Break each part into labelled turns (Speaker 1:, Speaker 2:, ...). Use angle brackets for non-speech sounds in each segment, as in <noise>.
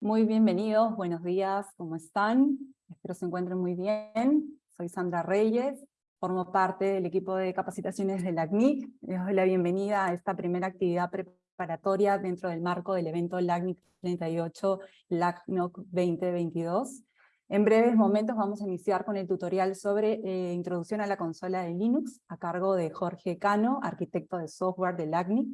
Speaker 1: Muy bienvenidos, buenos días, ¿cómo están? Espero se encuentren muy bien. Soy Sandra Reyes, formo parte del equipo de capacitaciones de la CNIC. Les doy la bienvenida a esta primera actividad preparatoria dentro del marco del evento LACNIC 38 LACNOC 2022. En breves momentos vamos a iniciar con el tutorial sobre eh, introducción a la consola de Linux, a cargo de Jorge Cano, arquitecto de software de LACNIC.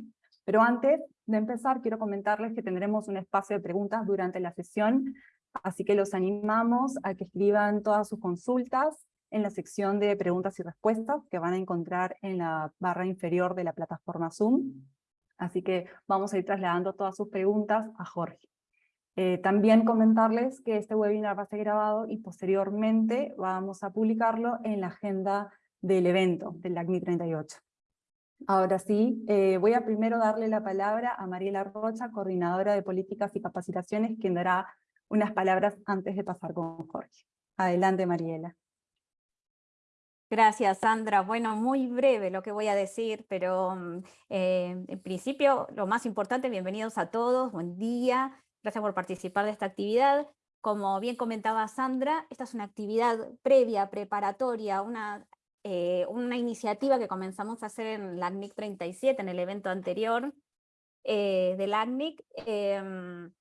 Speaker 1: Pero antes de empezar, quiero comentarles que tendremos un espacio de preguntas durante la sesión, así que los animamos a que escriban todas sus consultas en la sección de preguntas y respuestas que van a encontrar en la barra inferior de la plataforma Zoom. Así que vamos a ir trasladando todas sus preguntas a Jorge. Eh, también comentarles que este webinar va a ser grabado y posteriormente vamos a publicarlo en la agenda del evento del LACNI 38. Ahora sí, eh, voy a primero darle la palabra a Mariela Rocha, coordinadora de políticas y capacitaciones, quien dará unas palabras antes de pasar con Jorge. Adelante, Mariela.
Speaker 2: Gracias, Sandra. Bueno, muy breve lo que voy a decir, pero mm, eh, en principio lo más importante, bienvenidos a todos, buen día. Gracias por participar de esta actividad. Como bien comentaba Sandra, esta es una actividad previa, preparatoria, una, eh, una iniciativa que comenzamos a hacer en la ACNIC 37, en el evento anterior eh, del ACNIC, em,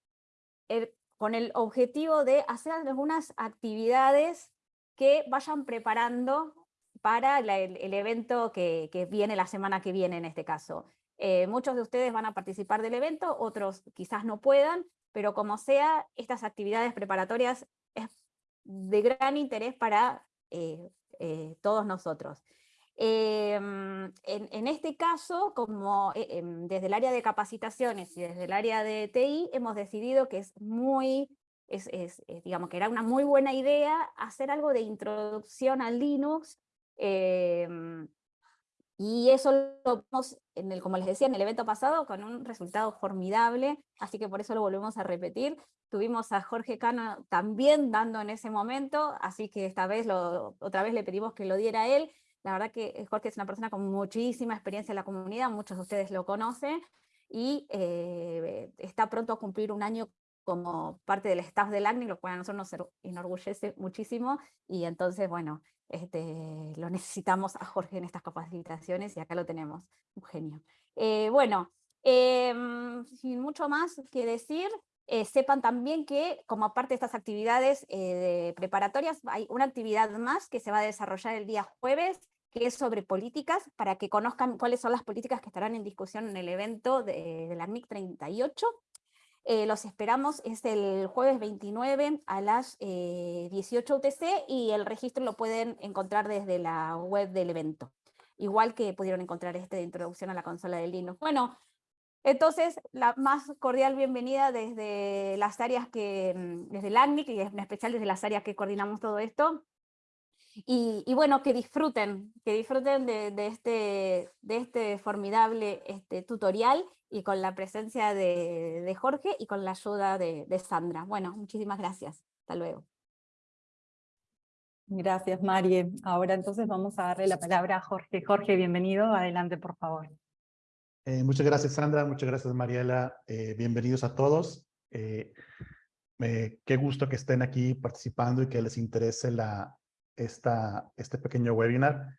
Speaker 2: con el objetivo de hacer algunas actividades que vayan preparando para el, evento que, viene la semana que viene en este caso. Eh, muchos de ustedes van a participar del evento, otros quizás no puedan, pero como sea, estas actividades preparatorias es de gran interés para eh, todos nosotros. Em, en, este caso, como eh, em, desde el área de capacitaciones y desde el área de TI, hemos decidido que es muy, es, digamos que era una muy buena idea hacer algo de introducción a Linux, em, y eso lo vimos, en el, como les decía, en el evento pasado con un resultado formidable, así que por eso lo volvemos a repetir. Tuvimos a Jorge Cano también dando en ese momento, así que esta vez lo, otra vez le pedimos que lo diera él. La verdad que Jorge es una persona con muchísima experiencia en la comunidad, muchos de ustedes lo conocen, y eh, está pronto a cumplir un año como parte del staff del ACNI, lo cual a nosotros nos enorgullece muchísimo, y entonces, bueno, este, lo necesitamos a Jorge en estas capacitaciones, y acá lo tenemos, un genio. Eh, bueno, em, sin mucho más que decir, eh, sepan también que como parte de estas actividades eh, preparatorias, hay una actividad más que se va a desarrollar el día jueves, que es sobre políticas, para que conozcan cuáles son las políticas que estarán en discusión en el evento de, de la MIC 38, eh, los esperamos, es el jueves 29 a las 18 eh, UTC y el registro lo pueden encontrar desde la web del evento. Igual que pudieron encontrar este de introducción a la consola de Linux. Bueno, entonces la más cordial bienvenida desde las áreas que, mm, desde el ACNIC y en especial desde las áreas que coordinamos todo esto. Y, bueno, que disfruten, que disfruten de, este, de este formidable este, tutorial y con la presencia de, Jorge y con la ayuda de, Sandra. Bueno, muchísimas gracias. Hasta luego.
Speaker 1: Gracias, Marie. Ahora entonces vamos a darle la palabra a Jorge. Jorge, bienvenido. Adelante, por favor.
Speaker 3: Eh, muchas gracias, Sandra. Muchas gracias, Mariela. Eh, bienvenidos a todos. Eh, qué gusto que estén aquí participando y que les interese la, esta, este pequeño webinar.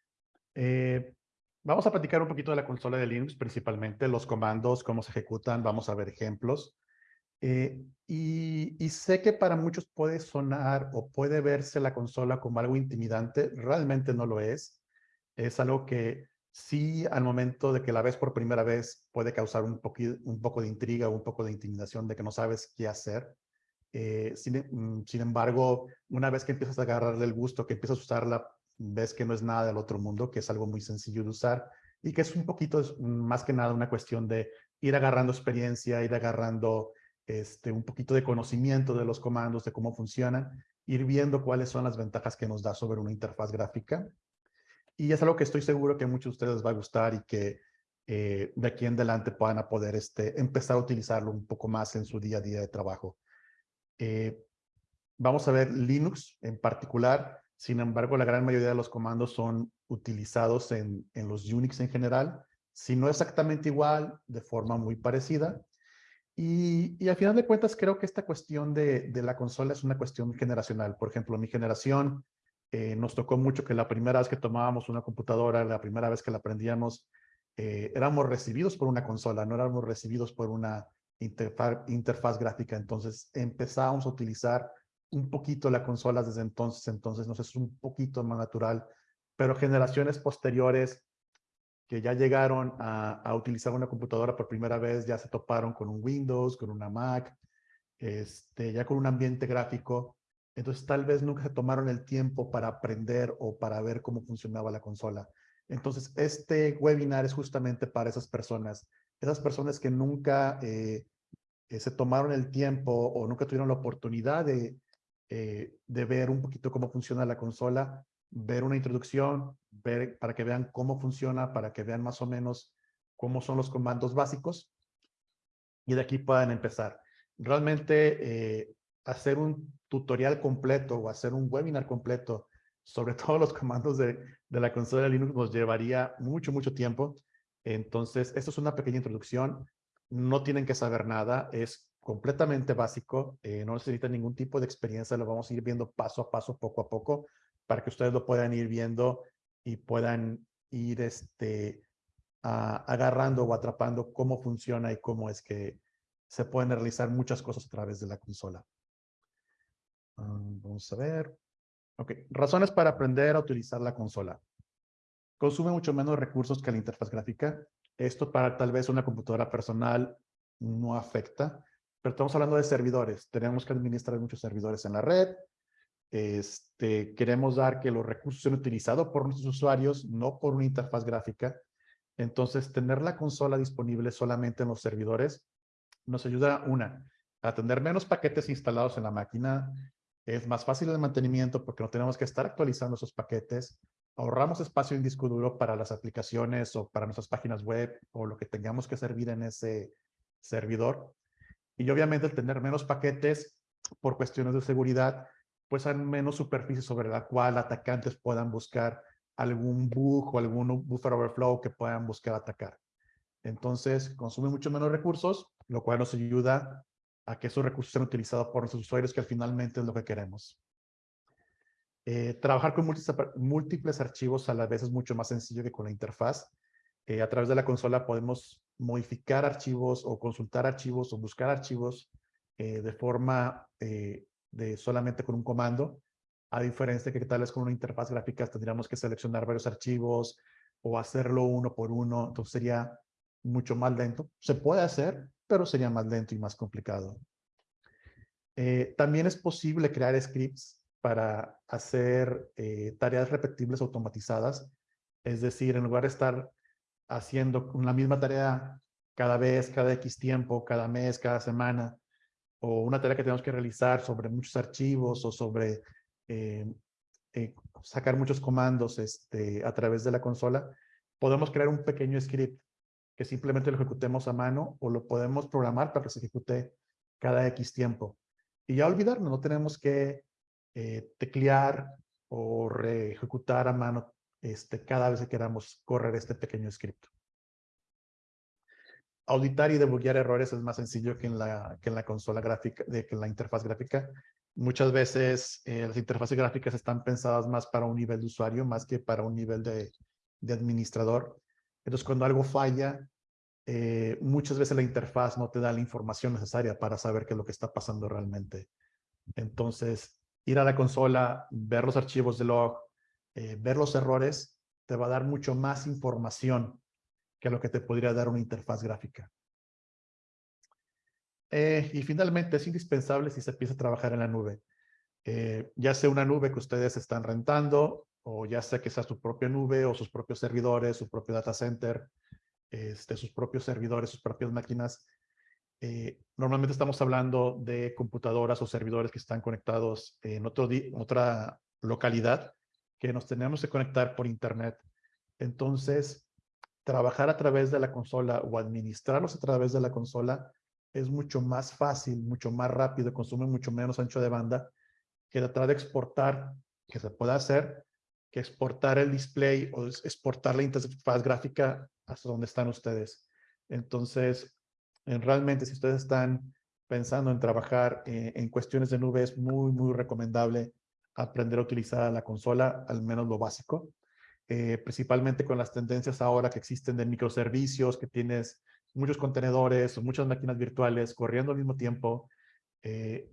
Speaker 3: Vamos a platicar un poquito de la consola de Linux, principalmente los comandos, cómo se ejecutan, vamos a ver ejemplos. Eh, y, sé que para muchos puede sonar o puede verse la consola como algo intimidante, realmente no lo es. Es algo que sí al momento de que la ves por primera vez puede causar un, un poco de intriga un poco de intimidación de que no sabes qué hacer. Eh, mm, sin, embargo, una vez que empiezas a agarrarle el gusto, que empiezas a usarla, ves que no es nada del otro mundo, que es algo muy sencillo de usar y que es un poquito, más que nada, una cuestión de ir agarrando experiencia, ir agarrando este, un poquito de conocimiento de los comandos, de cómo funcionan, ir viendo cuáles son las ventajas que nos da sobre una interfaz gráfica. Y es algo que estoy seguro que muchos de ustedes les va a gustar y que eh, de aquí en adelante puedan poder este, empezar a utilizarlo un poco más en su día a día de trabajo. Eh, vamos a ver Linux en particular, sin embargo, la gran mayoría de los comandos son utilizados en, en los Unix en general, si no exactamente igual, de forma muy parecida. Y, y al final de cuentas creo que esta cuestión de, de la consola es una cuestión generacional. Por ejemplo, mi generación eh, nos tocó mucho que la primera vez que tomábamos una computadora, la primera vez que la aprendíamos, eh, éramos recibidos por una consola, no éramos recibidos por una interfaz, interfaz gráfica. Entonces empezábamos a utilizar un poquito la consola desde entonces, entonces nos es un poquito más natural, pero generaciones posteriores que ya llegaron a, utilizar una computadora por primera vez, ya se toparon con un Windows, con una Mac, este, ya con un ambiente gráfico, entonces tal vez nunca se tomaron el tiempo para aprender o para ver cómo funcionaba la consola. Entonces este webinar es justamente para esas personas, esas personas que nunca eh, eh, se tomaron el tiempo o nunca tuvieron la oportunidad de, eh, de ver un poquito cómo funciona la consola, ver una introducción, ver para que vean cómo funciona, para que vean más o menos cómo son los comandos básicos y de aquí puedan empezar. Realmente hacer un tutorial completo o hacer un webinar completo sobre <laughs> todos los comandos de, de la consola de Linux nos llevaría mucho, mucho tiempo. Entonces, esto es una pequeña introducción. No tienen que saber nada. Es completamente básico. Eh, no necesitan ningún tipo de experiencia. Lo vamos a ir viendo paso a paso, poco a poco, para que ustedes lo puedan ir viendo y puedan ir este, agarrando o atrapando cómo funciona y cómo es que se pueden realizar muchas cosas a través de la consola. Ah, vamos a ver. Ok, razones para aprender a utilizar la consola. Consume mucho menos recursos que la interfaz gráfica. Esto para tal vez una computadora personal no afecta, pero estamos hablando de servidores. Tenemos que administrar muchos servidores en la red. Este, queremos dar que los recursos sean utilizados por nuestros usuarios, no por una interfaz gráfica. Entonces, tener la consola disponible solamente en los servidores nos ayuda, una, a tener menos paquetes instalados en la máquina, es más fácil el mantenimiento porque no tenemos que estar actualizando esos paquetes. Ahorramos espacio en disco duro para las aplicaciones o para nuestras páginas web o lo que tengamos que servir en ese servidor. Y obviamente el tener menos paquetes por cuestiones de seguridad, pues hay menos superficie sobre la cual atacantes puedan buscar algún bug o algún buffer overflow que puedan buscar atacar. Entonces, consume mucho menos recursos, lo cual nos ayuda a que esos recursos sean utilizados por nuestros usuarios, que finalmente es lo que queremos. Eh, trabajar con múltiples archivos a la vez es mucho más sencillo que con la interfaz. Eh, a través de la consola podemos modificar archivos o consultar archivos o buscar archivos eh, de forma de solamente con un comando, a diferencia de que tal vez con una interfaz gráfica tendríamos que seleccionar varios archivos o hacerlo uno por uno, entonces sería mucho más lento. Se puede hacer, pero sería más lento y más complicado. Eh, también es posible crear scripts para hacer eh, tareas repetibles automatizadas. Es decir, en lugar de estar haciendo la misma tarea cada vez, cada X tiempo, cada mes, cada semana, o una tarea que tenemos que realizar sobre muchos archivos o sobre eh, sacar muchos comandos este, a través de la consola, podemos crear un pequeño script que simplemente lo ejecutemos a mano o lo podemos programar para que se ejecute cada X tiempo. Y ya olvidarnos, no tenemos que eh, teclear o ejecutar a mano este, cada vez que queramos correr este pequeño script. Auditar y debuguear errores es más sencillo que en la, que en la consola gráfica, de, que en la interfaz gráfica. Muchas veces eh, las interfaces gráficas están pensadas más para un nivel de usuario, más que para un nivel de, de administrador. Entonces, cuando algo falla, eh, muchas veces la interfaz no te da la información necesaria para saber qué es lo que está pasando realmente. Entonces, ir a la consola, ver los archivos de log, eh, ver los errores, te va a dar mucho más información que lo que te podría dar una interfaz gráfica. Eh, y finalmente, es indispensable si se empieza a trabajar en la nube. ya sea una nube que ustedes están rentando o ya sea que sea su propia nube o sus propios servidores, su propio data center, este, sus propios servidores, sus propias máquinas. Eh, normalmente estamos hablando de computadoras o servidores que están conectados en otro otra localidad que nos tenemos que conectar por internet. Entonces, trabajar a través de la consola o administrarlos a través de la consola es mucho más fácil, mucho más rápido, consume mucho menos ancho de banda que tratar de exportar, que se puede hacer, que exportar el display o exportar la interfaz gráfica hasta donde están ustedes. Entonces, realmente, si ustedes están pensando en trabajar eh, en cuestiones de nube, es muy, muy recomendable aprender a utilizar la consola, al menos lo básico. Eh, principalmente con las tendencias ahora que existen de microservicios, que tienes muchos contenedores o muchas máquinas virtuales corriendo al mismo tiempo. Eh,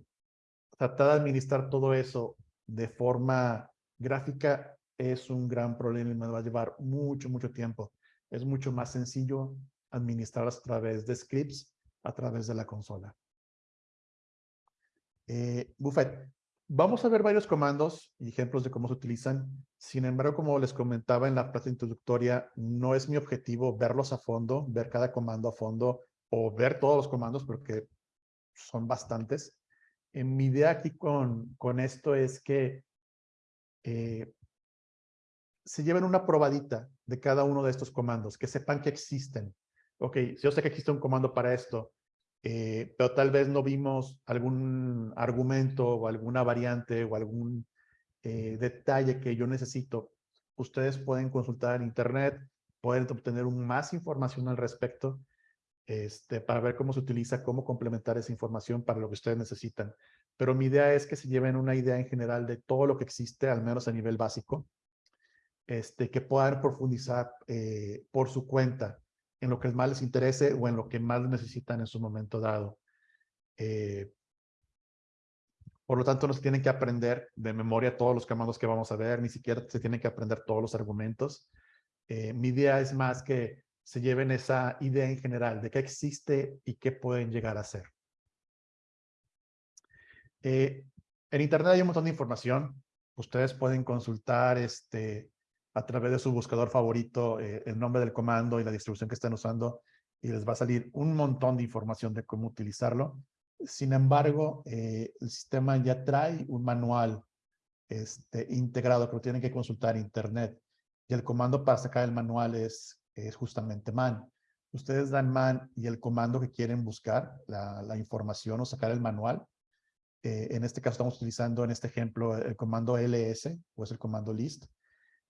Speaker 3: tratar de administrar todo eso de forma gráfica es un gran problema y me va a llevar mucho, mucho tiempo. Es mucho más sencillo administrarlas a través de scripts, a través de la consola. Eh, Buffet, vamos a ver varios comandos y ejemplos de cómo se utilizan. Sin embargo, como les comentaba en la parte introductoria, no es mi objetivo verlos a fondo, ver cada comando a fondo o ver todos los comandos porque son bastantes. En mi idea aquí con, con esto es que eh, se lleven una probadita de cada uno de estos comandos, que sepan que existen. Ok, yo sé que existe un comando para esto, eh, pero tal vez no vimos algún argumento o alguna variante o algún eh, detalle que yo necesito, ustedes pueden consultar en internet, pueden obtener más información al respecto este, para ver cómo se utiliza, cómo complementar esa información para lo que ustedes necesitan. Pero mi idea es que se lleven una idea en general de todo lo que existe, al menos a nivel básico, este, que puedan profundizar eh, por su cuenta en lo que más les interese o en lo que más necesitan en su momento dado. Eh, por lo tanto, no se tienen que aprender de memoria todos los comandos que vamos a ver, ni siquiera se tienen que aprender todos los argumentos. Eh, mi idea es más que se lleven esa idea en general de qué existe y qué pueden llegar a ser. Eh, en Internet hay un montón de información. Ustedes pueden consultar este, a través de su buscador favorito eh, el nombre del comando y la distribución que estén usando y les va a salir un montón de información de cómo utilizarlo. Sin embargo, eh, el sistema ya trae un manual este, integrado que lo tienen que consultar internet y el comando para sacar el manual es, es justamente man. Ustedes dan man y el comando que quieren buscar, la, la información o sacar el manual. Eh, en este caso estamos utilizando en este ejemplo el comando ls o es el comando list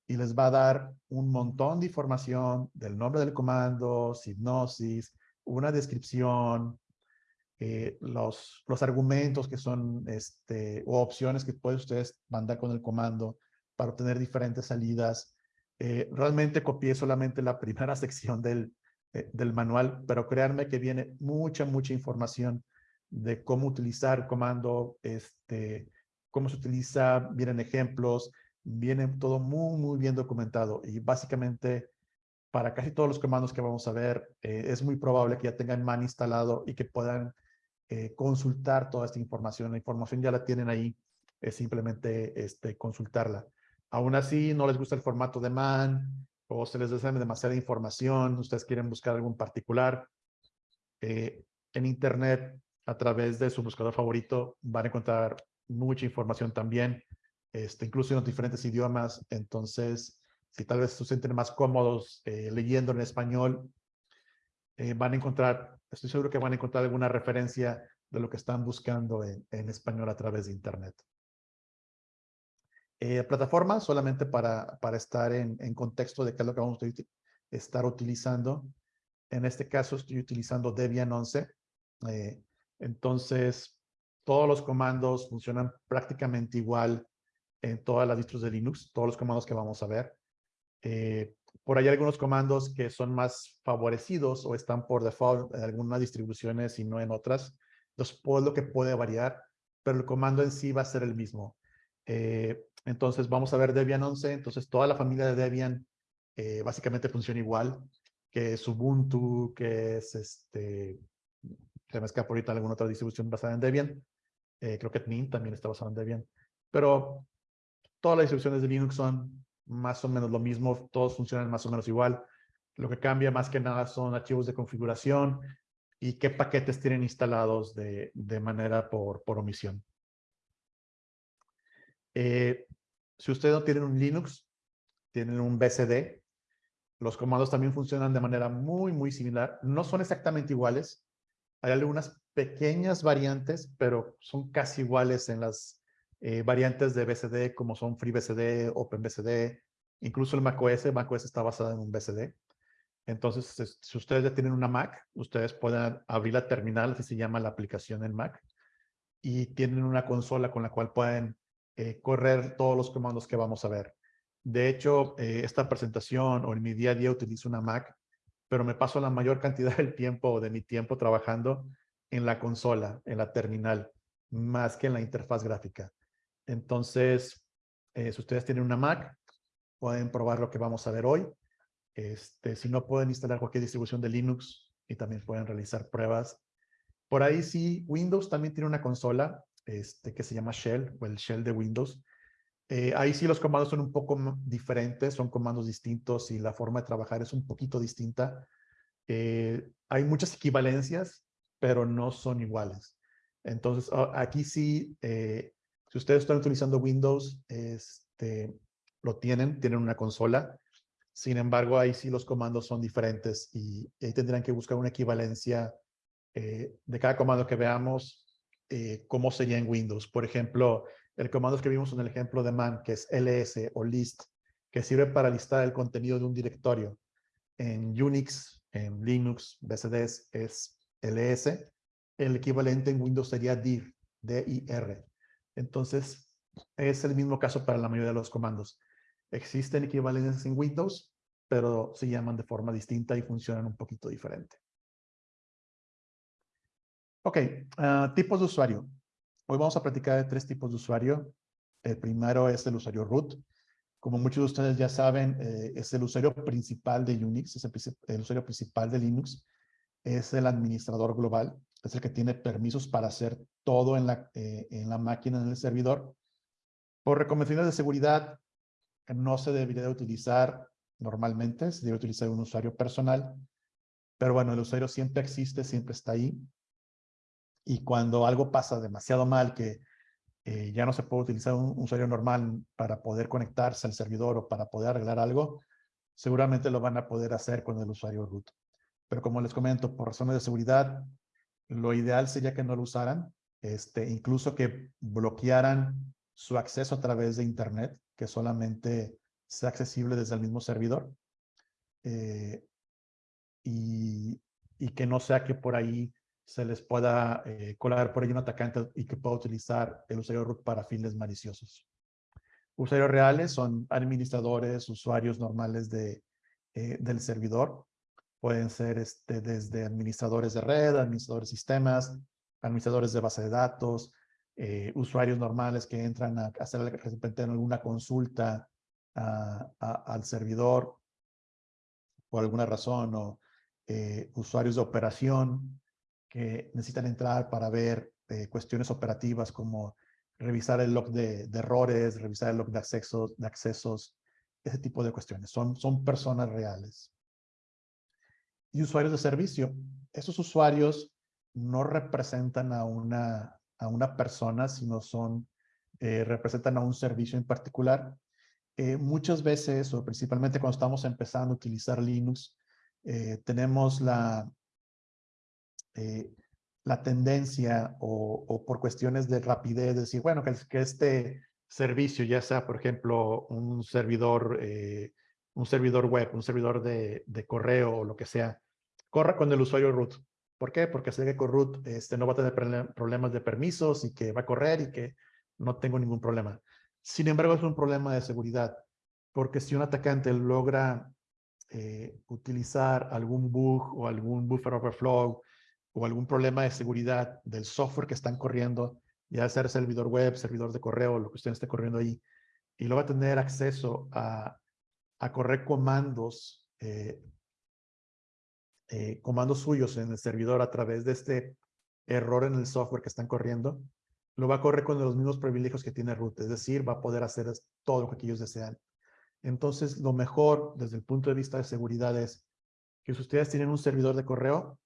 Speaker 3: y les va a dar un montón de información del nombre del comando, hipnosis, una descripción, eh, los, los argumentos que son, este, o opciones que pueden ustedes mandar con el comando para obtener diferentes salidas. Eh, realmente copié solamente la <laughs> primera sección del, eh, del manual, pero créanme que viene mucha, mucha información de cómo utilizar comando, este, cómo se utiliza, vienen ejemplos, viene todo muy, muy bien documentado y básicamente para casi todos los comandos que vamos a ver, eh, es muy probable que ya tengan man instalado y que puedan eh, consultar toda esta información. La información ya la tienen ahí, es simplemente este, consultarla. Aún así, no les gusta el formato de man o se les desea demasiada información, ustedes quieren buscar algún particular. Eh, en Internet, a través de su buscador favorito, van a encontrar mucha información también este, incluso en los diferentes idiomas. Entonces, si tal vez se sienten más cómodos eh, leyendo en español, eh, van a encontrar, estoy seguro que van a encontrar alguna referencia de lo que están buscando en, español a través de Internet. Eh, plataforma, solamente para, para estar en, en, contexto de qué es lo que vamos a estar utilizando. En este caso estoy utilizando Debian 11. entonces, todos los comandos funcionan prácticamente igual en todas las distros de Linux, todos los comandos que vamos a ver. Eh, por ahí hay algunos comandos que son más favorecidos o están por default en algunas distribuciones y no en otras. Entonces, pues lo que puede variar, pero el comando en sí va a ser el mismo. Eh, entonces, vamos a ver Debian 11. Entonces, toda la familia de Debian eh, básicamente funciona igual, que es Ubuntu, que es este, se me escapa ahorita alguna otra distribución basada en Debian. creo que Mint también está basado en Debian. Pero Todas las distribuciones de Linux son más o menos lo mismo, todos funcionan más o menos igual. Lo que cambia más que nada son archivos de configuración y qué paquetes tienen instalados de, de manera por, por omisión. Eh, si ustedes no tienen un Linux, tienen un BCD, los comandos también funcionan de manera muy, muy similar. No son exactamente iguales. Hay algunas pequeñas variantes, pero son casi iguales en las eh, variantes de BCD como son FreeBCD, OpenBCD, incluso el macOS, macOS está basado en un BCD. Entonces, es- si ustedes ya tienen una Mac, ustedes pueden abrir la terminal, así se llama la aplicación en Mac, y tienen una consola con la cual pueden eh, correr todos los comandos que vamos a ver. De hecho, eh, esta presentación o en mi día a día utilizo una Mac, pero me paso la mayor <laughs> cantidad del tiempo de mi tiempo trabajando en la consola, en la terminal, más que en la interfaz gráfica. Entonces, eh, si ustedes tienen una Mac, pueden probar lo que vamos a ver hoy. Este, si no, pueden instalar cualquier distribución de Linux y también pueden realizar pruebas. Por ahí sí, Windows también tiene una consola este, que se llama Shell o el Shell de Windows. Eh, ahí sí los comandos son un poco diferentes, son comandos distintos y la forma de trabajar es un poquito distinta. Eh, hay muchas equivalencias, pero no son iguales. Entonces, aquí sí, si ustedes están utilizando Windows, este, lo tienen, tienen una consola. Sin embargo, ahí sí los comandos son diferentes y ahí tendrán que buscar una equivalencia eh, de cada comando que veamos, eh, cómo sería en Windows. Por ejemplo, el comando que vimos en el ejemplo de man, que es ls o list, que sirve para listar el contenido de un directorio. En Unix, en Linux, BCDs es ls. El equivalente en Windows sería dir, dir. Entonces, es el mismo caso para la mayoría de los comandos. Existen equivalencias en Windows, pero se llaman de forma distinta y funcionan un poquito diferente. Ok, ah, tipos de usuario. Hoy vamos a platicar de tres tipos de usuario. El primero es el usuario root. Como muchos de ustedes ya saben, eh, es el usuario principal de Unix, es el, usuario principal de Linux. Es el administrador global, es el que tiene permisos para hacer todo en la, eh, en la máquina, en el servidor. Por recomendaciones de seguridad, no se debería de utilizar normalmente, se debe utilizar un usuario personal. Pero bueno, el usuario siempre existe, siempre está ahí. Y cuando algo pasa demasiado mal, que eh, ya no se puede utilizar un usuario normal para poder conectarse al servidor o para poder arreglar algo, seguramente lo van a poder hacer con el usuario root. Pero como les comento, por razones de seguridad, lo ideal sería que no lo usaran, este, incluso que bloquearan su acceso a través de Internet, que solamente sea accesible desde el mismo servidor. Eh, y, y que no sea que por ahí se les pueda eh, colar por ahí un atacante y que pueda utilizar el usuario root para fines maliciosos. Usuarios reales son administradores, usuarios normales de, eh, del servidor. Pueden ser este, desde administradores de red, administradores de sistemas, administradores de base de datos, eh, usuarios normales que entran a hacer de alguna consulta a- a- al servidor por alguna razón, o eh, usuarios de operación que necesitan entrar para ver eh, cuestiones operativas como revisar el log de, de errores, revisar el log de accesos, de accesos, ese tipo de cuestiones. Son, son personas reales. Y usuarios de servicio. Esos usuarios no representan a una, a una persona, sino son, eh, representan a un servicio en particular. Eh, muchas veces, o principalmente cuando estamos empezando a utilizar Linux, eh, tenemos la, la tendencia o, por cuestiones de rapidez, decir, bueno, que, este servicio, ya sea, por ejemplo, un servidor, un servidor web, un servidor de, correo o lo que sea, corra con el usuario root. ¿Por qué? Porque sé que con root este, no va a tener problemas de permisos y que va a correr y que no tengo ningún problema. Sin embargo, es un problema de seguridad, porque si un atacante logra eh, utilizar algún bug o algún buffer overflow o algún problema de seguridad del software que están corriendo, ya sea servidor web, servidor de correo, lo que usted esté corriendo ahí, y luego va a tener acceso a, a correr comandos, eh, eh, comandos suyos en el servidor a través de este error en el software que están corriendo, lo va a correr con los mismos privilegios que tiene root, es decir, va a poder hacer todo lo que ellos desean. Entonces, lo mejor desde el punto de vista de seguridad es que si ustedes tienen un servidor de correo,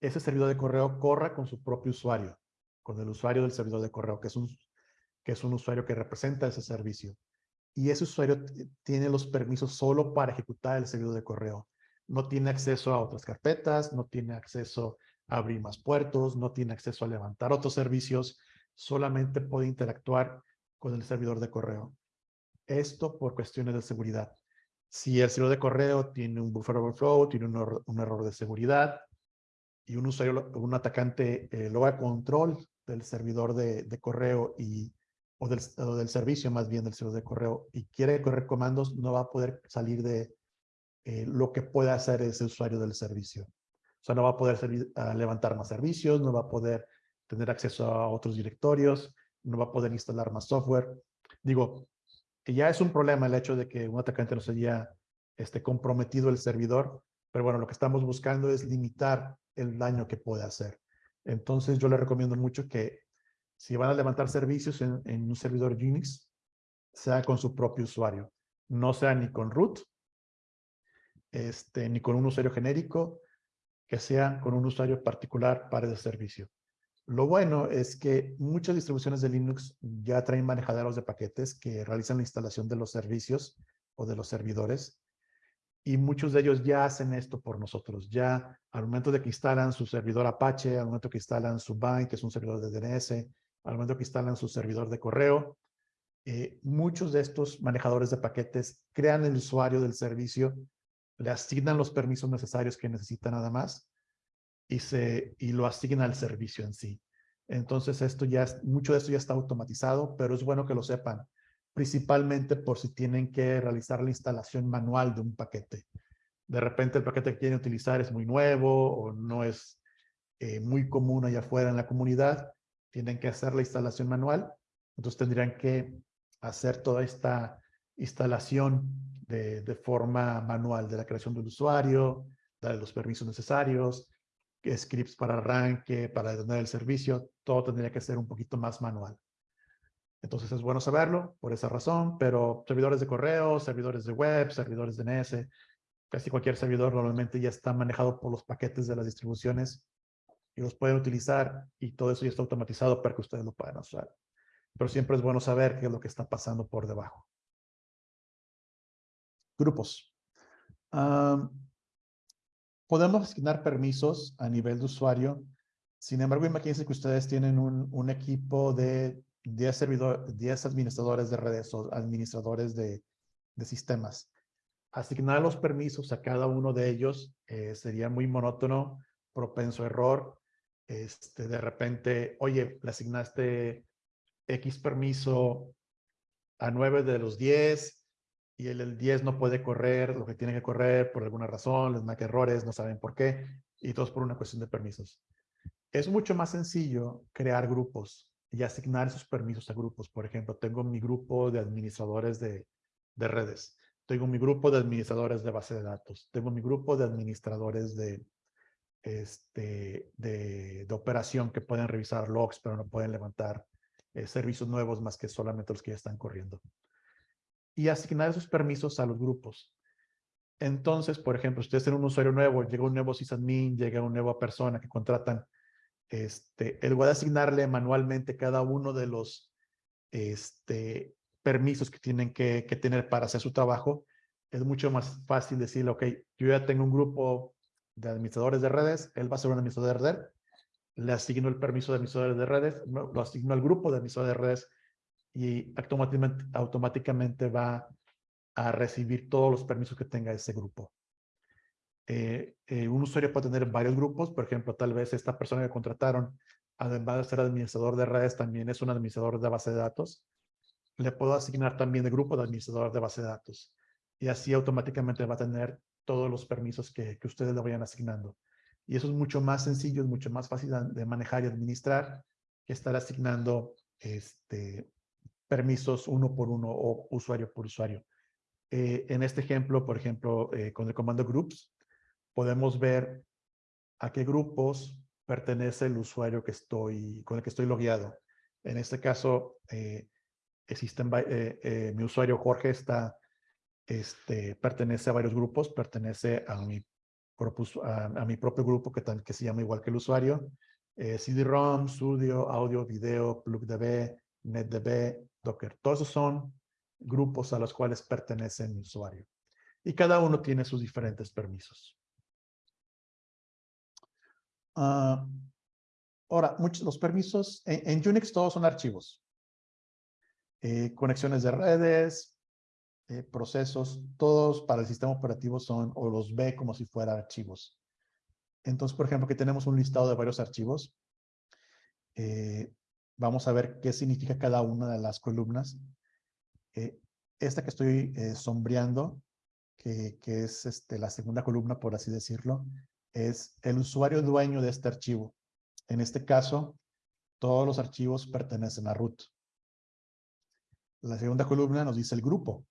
Speaker 3: ese servidor de correo corra con su propio usuario, con el usuario del servidor de correo, que es un, que es un usuario que representa ese servicio. Y ese usuario tiene los permisos solo para ejecutar el servidor de correo. No tiene acceso a otras carpetas, no tiene acceso a abrir más puertos, no tiene acceso a levantar otros servicios, solamente puede interactuar con el servidor de correo. Esto por cuestiones de seguridad. Si el servidor de correo tiene un buffer overflow, tiene un, error, de seguridad y un usuario, un atacante eh, logra control del servidor de correo y, o del, servicio más bien del servidor de correo y quiere correr comandos, no va a poder salir de eh, lo que puede hacer ese usuario del servicio. O sea, no va a poder levantar más servicios, no va a poder tener acceso a otros directorios, no va a poder instalar más software. Digo, que ya es un problema el hecho de que un atacante no se haya este, comprometido el servidor, pero bueno, lo que estamos buscando es limitar el daño que puede hacer. Entonces yo le recomiendo mucho que si van a levantar servicios en, en un servidor Unix, sea con su propio usuario. No sea ni con root, este, ni con un usuario genérico, que sea con un usuario particular para ese servicio. Lo bueno es que muchas distribuciones de Linux ya traen manejaderos de paquetes que realizan la instalación de los servicios o de los servidores y muchos de ellos ya hacen esto por nosotros. Ya al momento de que instalan su servidor Apache, al momento que instalan su Bind, que es un servidor de DNS, al momento que instalan su servidor de correo, eh, muchos de estos manejadores de paquetes crean el usuario del servicio, le asignan los permisos necesarios que necesita nada más y, se, y lo asignan al servicio en sí. Entonces, esto ya mucho de esto ya está automatizado, pero es bueno que lo sepan principalmente por si tienen que realizar la instalación manual de un paquete. De repente el paquete que quieren utilizar es muy nuevo o no es eh, muy común allá afuera en la comunidad, tienen que hacer la instalación manual, entonces tendrían que hacer toda esta instalación de, forma manual de la creación del usuario, darle los permisos necesarios, scripts para arranque, para detener el servicio, todo tendría que ser un poquito más manual. Entonces es bueno saberlo por esa razón, pero servidores de correo, servidores de web, servidores de DNS, casi cualquier servidor normalmente ya está manejado por los paquetes de las distribuciones y los pueden utilizar y todo eso ya está automatizado para que ustedes lo puedan usar. Pero siempre es bueno saber qué es lo que está pasando por debajo. Grupos. podemos asignar permisos a nivel de usuario. Sin embargo, imagínense que ustedes tienen un, equipo de 10, servidor, 10 administradores de redes o administradores de, de, sistemas. Asignar los permisos a cada uno de ellos eh, sería muy monótono, propenso a error. Este, de repente, oye, le asignaste X permiso a 9 de los 10 y el, el 10 no puede correr lo que tiene que correr por alguna razón, les marca errores, no saben por qué, y todos por una cuestión de permisos. Es mucho más sencillo crear grupos y asignar esos permisos a grupos. Por ejemplo, tengo mi grupo de administradores de, de redes, tengo mi grupo de administradores de base de datos, tengo mi grupo de administradores de, este, de, de operación que pueden revisar logs, pero no pueden levantar eh, servicios nuevos más que solamente los que ya están corriendo. Y asignar esos permisos a los grupos. Entonces, por ejemplo, ustedes tienen un usuario nuevo, llega un nuevo sysadmin, llega una nueva persona que contratan este, él voy a asignarle manualmente cada uno de los este, permisos que tienen que, tener para hacer su trabajo. Es mucho más fácil decirle, ok, yo ya tengo un grupo de administradores de redes, él va a ser un administrador de red, le asigno el permiso de administradores de redes, lo asigno al grupo de administradores de redes y automáticamente, automáticamente va a recibir todos los permisos que tenga ese grupo. Eh, eh, un usuario puede tener varios grupos, por ejemplo, tal vez esta persona que contrataron, además de ser administrador de redes, también es un administrador de base de datos. Le puedo asignar también el grupo de administrador de base de datos. Y así automáticamente va a tener todos los permisos que, ustedes le vayan asignando. Y eso es mucho más sencillo, es mucho más fácil de manejar y administrar que estar asignando este, permisos uno por uno o usuario por usuario. Eh, en este ejemplo, por ejemplo, con el comando groups, podemos ver a qué grupos pertenece el usuario que estoy, con el que estoy logueado. En este caso, eh, existen, eh, eh, mi usuario Jorge está, este, pertenece a varios grupos, pertenece a mi, a, mi propio grupo que, que se llama igual que el usuario. CD-ROM, Studio, Audio, Video, PlugDB, NetDB, Docker. Todos esos son grupos a los cuales pertenece mi usuario. Y cada uno tiene sus diferentes permisos. Uh, ahora, muchos los permisos en, Unix todos son archivos. Eh, conexiones de redes, eh, procesos, todos para el sistema operativo son o los ve como si fueran archivos. Entonces, por ejemplo, que tenemos un listado de varios archivos. Eh, vamos a ver qué significa cada una de las columnas. Eh, esta que estoy sombreando, que, que es este, la segunda columna, por así decirlo, es el usuario dueño de este archivo. En este caso, todos los archivos pertenecen a root. La segunda columna nos dice el grupo.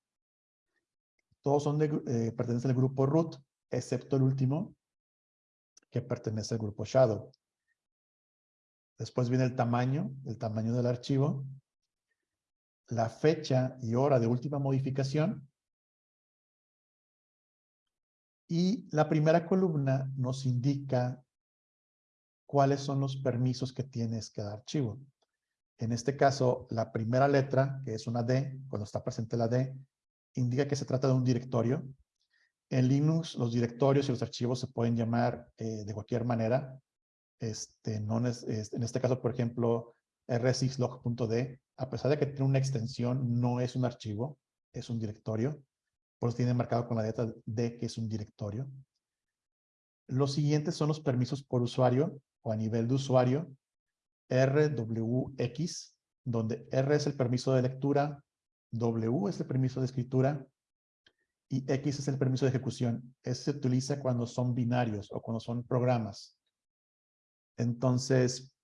Speaker 3: Todos son eh, pertenecen al grupo root, excepto el último, que pertenece al grupo shadow. Después viene el tamaño, el tamaño del archivo, la fecha y hora de última modificación, y la primera columna nos indica cuáles son los permisos que tienes cada archivo. En este caso, la primera letra, que es una D, cuando está presente la D, indica que se trata de un directorio. En Linux, los directorios y los archivos se pueden llamar eh, de cualquier manera. Este, no es, en este caso, por ejemplo, rsxlog.d, a pesar de que tiene una extensión, no es un archivo, es un directorio. Por eso tiene marcado con la letra D que es un directorio. Los siguientes son los permisos por usuario o a nivel de usuario. RWX, donde R es el permiso de lectura, W es el permiso de escritura y X es el permiso de ejecución. Ese se utiliza cuando son binarios o cuando son programas. Entonces,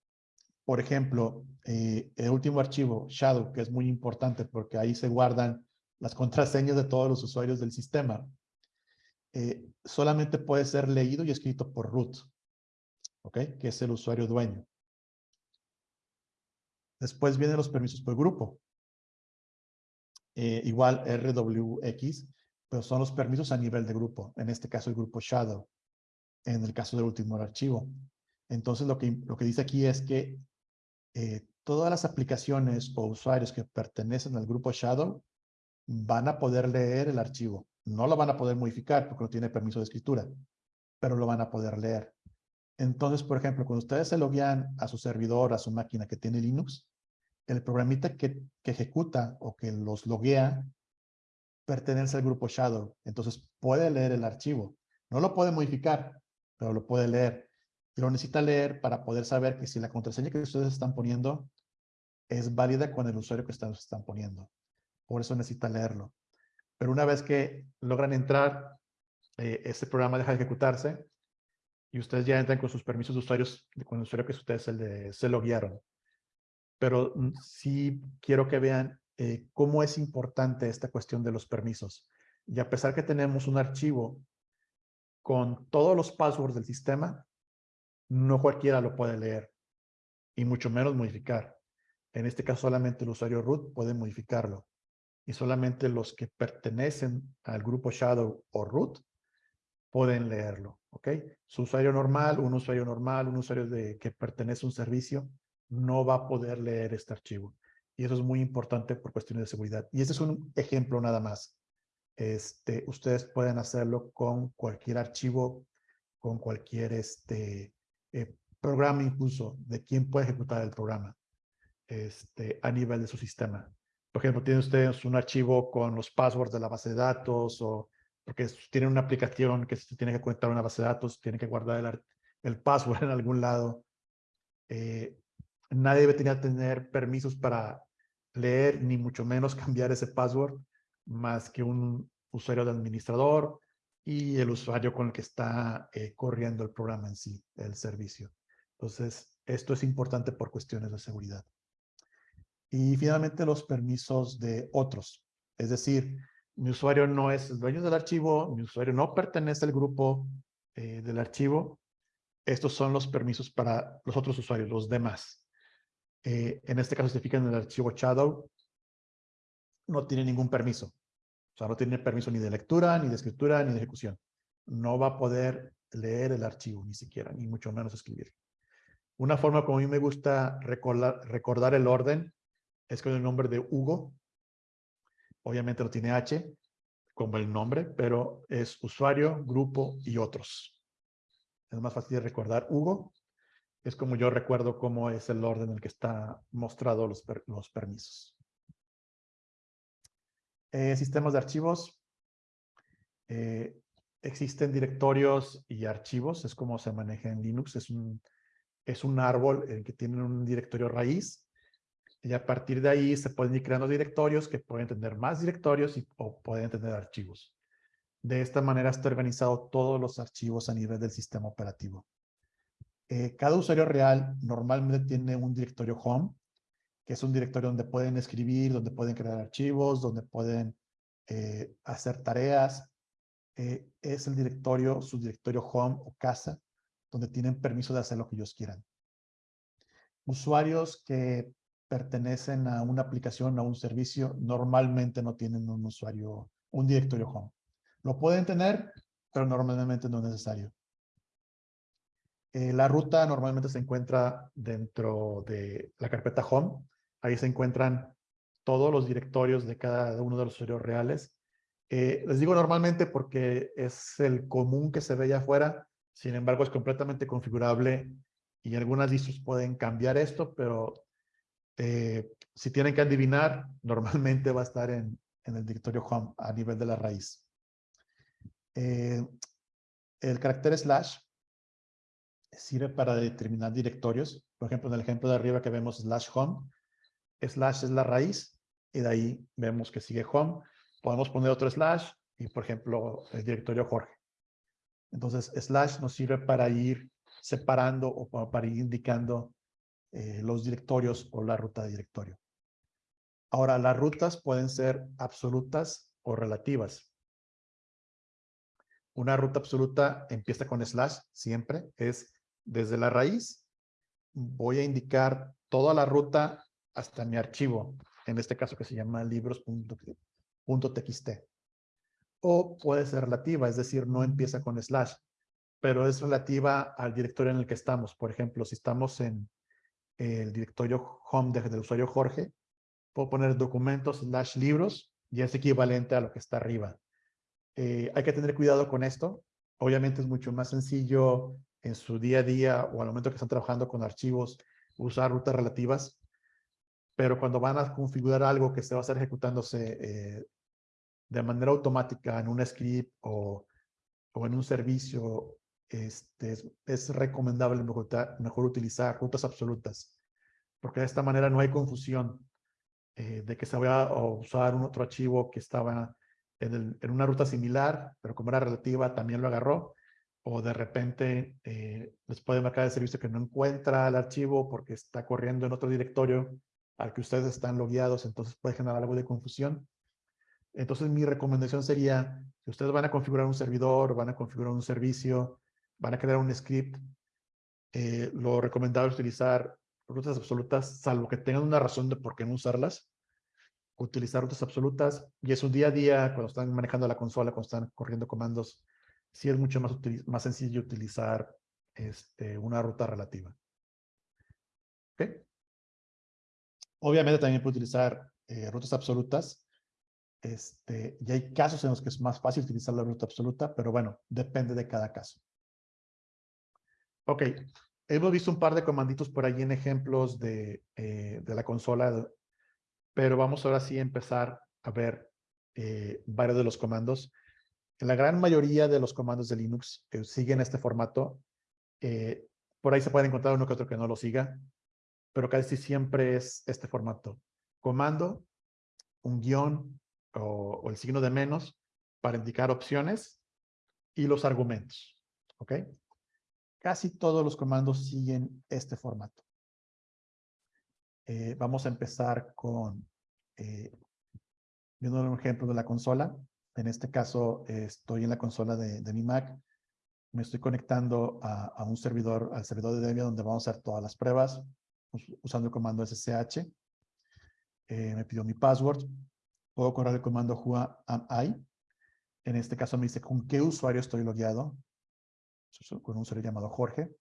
Speaker 3: por ejemplo, eh, el último archivo, Shadow, que es muy importante porque ahí se guardan las <laughs> contraseñas de todos los usuarios del sistema, eh, solamente puede ser leído y escrito por root, ¿ok? Que es el usuario dueño. Después vienen los permisos por grupo. Eh, igual RWX, pero son los permisos a nivel de grupo. En este caso el grupo Shadow. En el caso del último archivo. Entonces lo que, lo que dice aquí es que eh, todas las aplicaciones o usuarios que pertenecen al grupo Shadow van a poder leer el archivo. No lo van a poder modificar porque no tiene permiso de escritura, pero lo van a poder leer. Entonces, por ejemplo, cuando ustedes se loguean a su servidor, a su máquina que tiene Linux, el programita que, ejecuta o que los loguea pertenece al grupo Shadow. Entonces, puede leer el archivo. No lo puede modificar, pero lo puede leer. Y lo necesita leer para poder saber que si la contraseña que ustedes están poniendo es válida con el usuario que ustedes están poniendo. Por eso necesita leerlo. Pero una vez que logran entrar, eh, este programa deja de ejecutarse y ustedes ya entran con sus permisos de usuarios, con el usuario que ustedes se, le, se loguearon. Pero mm, sí quiero que vean eh, cómo es importante esta cuestión de los permisos. Y a pesar que tenemos un archivo con todos los passwords del sistema, no cualquiera lo puede leer y mucho menos modificar. En este caso solamente el usuario root puede modificarlo y solamente los que pertenecen al grupo Shadow o root pueden leerlo, ¿ok? Su usuario normal, un usuario normal, un usuario de, que pertenece a un servicio, no va a poder leer este archivo. Y eso es muy importante por cuestiones de seguridad. Y este es un ejemplo nada más. Este, ustedes pueden hacerlo con cualquier archivo, con cualquier este, eh, programa incluso, de quién puede ejecutar el programa este, a nivel de su sistema. Por ejemplo, tienen ustedes un archivo con los passwords de la base de datos o porque tienen una aplicación que tiene que conectar a una base de datos, tienen que guardar el, el password en algún lado. Eh, nadie debe tener, permisos para leer, ni mucho menos <laughs> cambiar ese password, más que un usuario de administrador y el usuario con el que está eh, corriendo el programa en sí, el servicio. Entonces, esto es importante por cuestiones de seguridad. Y finalmente los permisos de otros. Es decir, mi usuario no es dueño del archivo, mi usuario no pertenece al grupo eh, del archivo. Estos son los permisos para los otros usuarios, los demás. Eh, en este caso se fijan en el archivo Shadow. No tiene ningún permiso. O sea, no tiene permiso ni de lectura, ni de escritura, ni de ejecución. No va a poder leer el archivo, ni siquiera, ni mucho menos escribir. Una forma como a mí me gusta recordar, el orden es con el nombre de Hugo. Obviamente no tiene H como el nombre, pero es usuario, grupo y otros. Es más fácil de recordar. Hugo es como yo recuerdo cómo es el orden en el que está mostrado los, permisos. Eh, sistemas de archivos. Eh, existen directorios y archivos, es como se maneja en Linux, es un, es un árbol en que tiene un directorio raíz y a partir de ahí se pueden ir creando directorios que pueden tener más directorios o pueden tener archivos. De esta manera está organizado todos los archivos a nivel del sistema operativo. Eh, cada usuario real normalmente tiene un directorio home, que es un directorio donde pueden escribir, donde pueden crear archivos, donde pueden eh, hacer tareas. Eh, es el directorio, su directorio home o casa, donde tienen permiso de hacer lo que ellos quieran. Usuarios que pertenecen a una aplicación, a un servicio, normalmente no tienen un usuario, un directorio home. Lo pueden tener, pero normalmente no es necesario. Eh, la ruta normalmente se encuentra dentro de la carpeta home. Ahí se encuentran todos los directorios de cada uno de los usuarios reales. Eh, les digo normalmente porque es el común que se ve allá afuera. Sin embargo, es completamente configurable y algunas distros pueden cambiar esto, pero eh, si tienen que adivinar, <laughs> normalmente va a estar en, el directorio home a nivel de la raíz. El carácter slash sirve para determinar directorios. Por ejemplo, en el ejemplo de arriba que vemos slash home, slash es la raíz y de ahí vemos que sigue home. Podemos poner otro slash y, por ejemplo, el directorio Jorge. Entonces, slash nos sirve para ir separando o para ir indicando eh, los directorios o la ruta de directorio. Ahora, las rutas pueden ser absolutas o relativas. Una ruta absoluta empieza con slash siempre, es desde la raíz, voy a indicar toda la ruta hasta mi archivo, en este caso que se llama libros.txt. O puede ser relativa, es decir, no empieza con slash, pero es relativa al directorio en el que estamos. Por ejemplo, si estamos en el directorio home del usuario Jorge, puedo poner documentos slash libros y es equivalente a lo que está arriba. Eh, hay que tener cuidado con esto. Obviamente es mucho más sencillo en su día a día o al momento que están trabajando con archivos usar rutas relativas, pero cuando van a configurar algo que se va a estar ejecutándose eh, de manera automática en un script o, o en un servicio este, es, recomendable mejor, utilizar rutas absolutas, porque de esta manera no hay confusión eh, de que se vaya a usar un otro archivo que estaba en, una ruta similar, pero como era relativa también lo agarró, o de repente eh, les puede marcar el servicio que no encuentra el archivo porque está corriendo en otro directorio al que ustedes están logueados, entonces puede generar algo de confusión. Entonces mi recomendación sería, si ustedes van a configurar un servidor, van a configurar un servicio, van a crear un script, eh, lo recomendable es utilizar rutas absolutas, salvo que tengan una razón de por qué no usarlas. Utilizar rutas absolutas y es un día a día cuando están manejando la consola, cuando están corriendo comandos, sí es mucho más, más sencillo utilizar este, una ruta relativa. Obviamente también puede utilizar eh, rutas absolutas. Este, y hay casos en los que es más fácil utilizar la ruta absoluta, pero bueno, depende de cada caso. Ok, hemos visto un par de comanditos por ahí en ejemplos de, eh, de la consola, pero vamos ahora sí a empezar a ver eh, varios de los comandos. La gran mayoría de los comandos de Linux siguen este formato, eh, por ahí se puede encontrar uno que otro que no lo siga, pero casi siempre es este formato. Comando, un guion o, o el signo de menos para indicar opciones y los argumentos. ¿Ok? Casi todos los comandos siguen este formato. Eh, vamos a empezar con eh, viendo un ejemplo de la consola. En este caso estoy en la consola de, mi Mac. Me estoy conectando a, un servidor, al servidor de Debian donde vamos a hacer todas las pruebas usando el comando SSH. Eh, me pidió mi password. Puedo correr el comando whoami. En este caso me dice con qué usuario estoy logueado con un usuario llamado Jorge.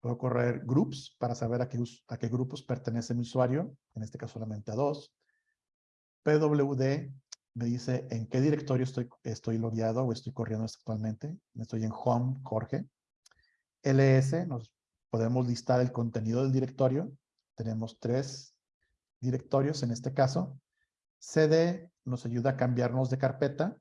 Speaker 3: Puedo correr groups para saber a qué, a qué grupos pertenece mi usuario, en este caso solamente a dos. PWD me dice en qué directorio estoy, estoy logueado o estoy corriendo actualmente. Estoy en Home, Jorge. LS, nos podemos listar el contenido del directorio. Tenemos tres directorios en este caso. CD nos ayuda a cambiarnos de carpeta.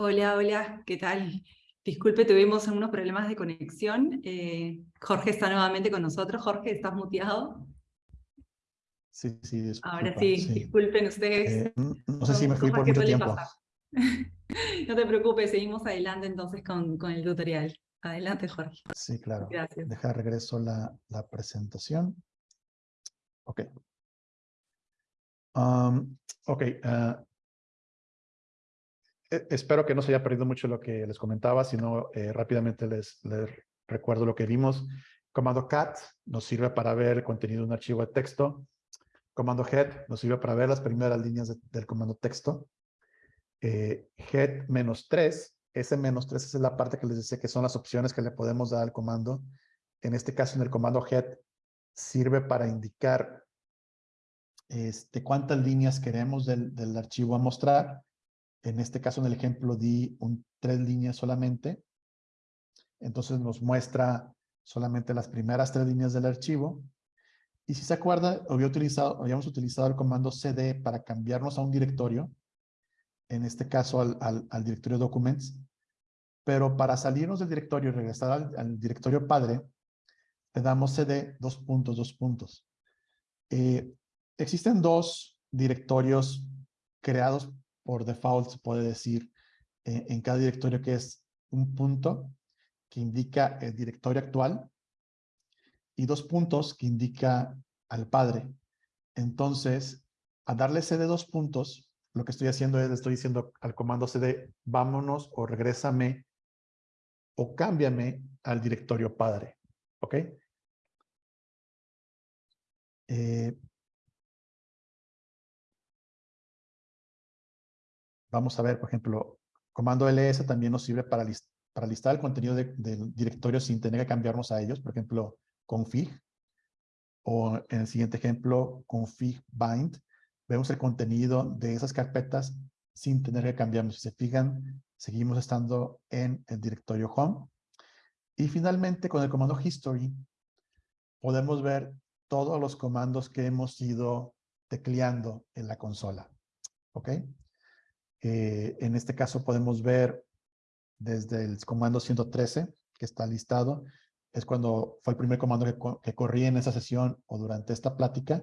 Speaker 1: Hola, hola, ¿qué tal? Disculpe, tuvimos unos problemas de conexión. Eh, Jorge está nuevamente con nosotros. Jorge, ¿estás muteado?
Speaker 3: Sí, sí, disculpa,
Speaker 1: Ahora sí, disculpen ustedes.
Speaker 3: Eh, no sé si me fui por mucho tiempo. <laughs>
Speaker 1: no te preocupes, seguimos adelante entonces con, con, el tutorial. Adelante, Jorge.
Speaker 3: Sí, claro.
Speaker 1: Gracias.
Speaker 3: Deja regreso la, la presentación. Ok. Um, ok, uh, espero que no se haya perdido mucho lo que les comentaba, sino eh, rápidamente les, les, recuerdo lo que vimos. Comando cat nos sirve para ver el contenido de un archivo de texto. Comando head nos sirve para ver las primeras líneas del comando texto. Eh, head menos 3, ese menos 3 es la parte que les decía que son las opciones que le podemos dar al comando. En este caso, en el comando head, sirve para indicar este, cuántas líneas queremos del, del archivo a mostrar en este caso, en el ejemplo, di un, tres líneas solamente. Entonces nos muestra solamente las primeras tres líneas del archivo. Y si se acuerda, había utilizado, habíamos utilizado el comando cd para cambiarnos a un directorio, en este caso al, al, directorio documents, pero para salirnos del directorio y regresar al, directorio padre, le damos cd dos puntos, dos puntos. Eh, existen dos directorios creados por default se puede decir eh, en cada directorio que es un punto que indica el directorio actual y dos puntos que indica al padre. Entonces, a darle cd dos puntos, lo que estoy haciendo es, le estoy diciendo al comando cd, vámonos o regrésame o cámbiame al directorio padre. ¿Ok? Eh, Vamos a ver, por ejemplo, comando ls también nos sirve para, listar el contenido del directorio sin tener que cambiarnos a ellos. Por ejemplo, config. O en el siguiente ejemplo, config bind. Vemos el contenido de esas carpetas sin tener que cambiarnos. Si se fijan, seguimos estando en el directorio home. Y finalmente, con el comando history, podemos ver todos los comandos que hemos ido tecleando en la consola. ¿Ok? Eh, en este caso podemos ver desde el comando 113, que está listado, es cuando fue el primer comando que, que corrí en esa sesión o durante esta plática,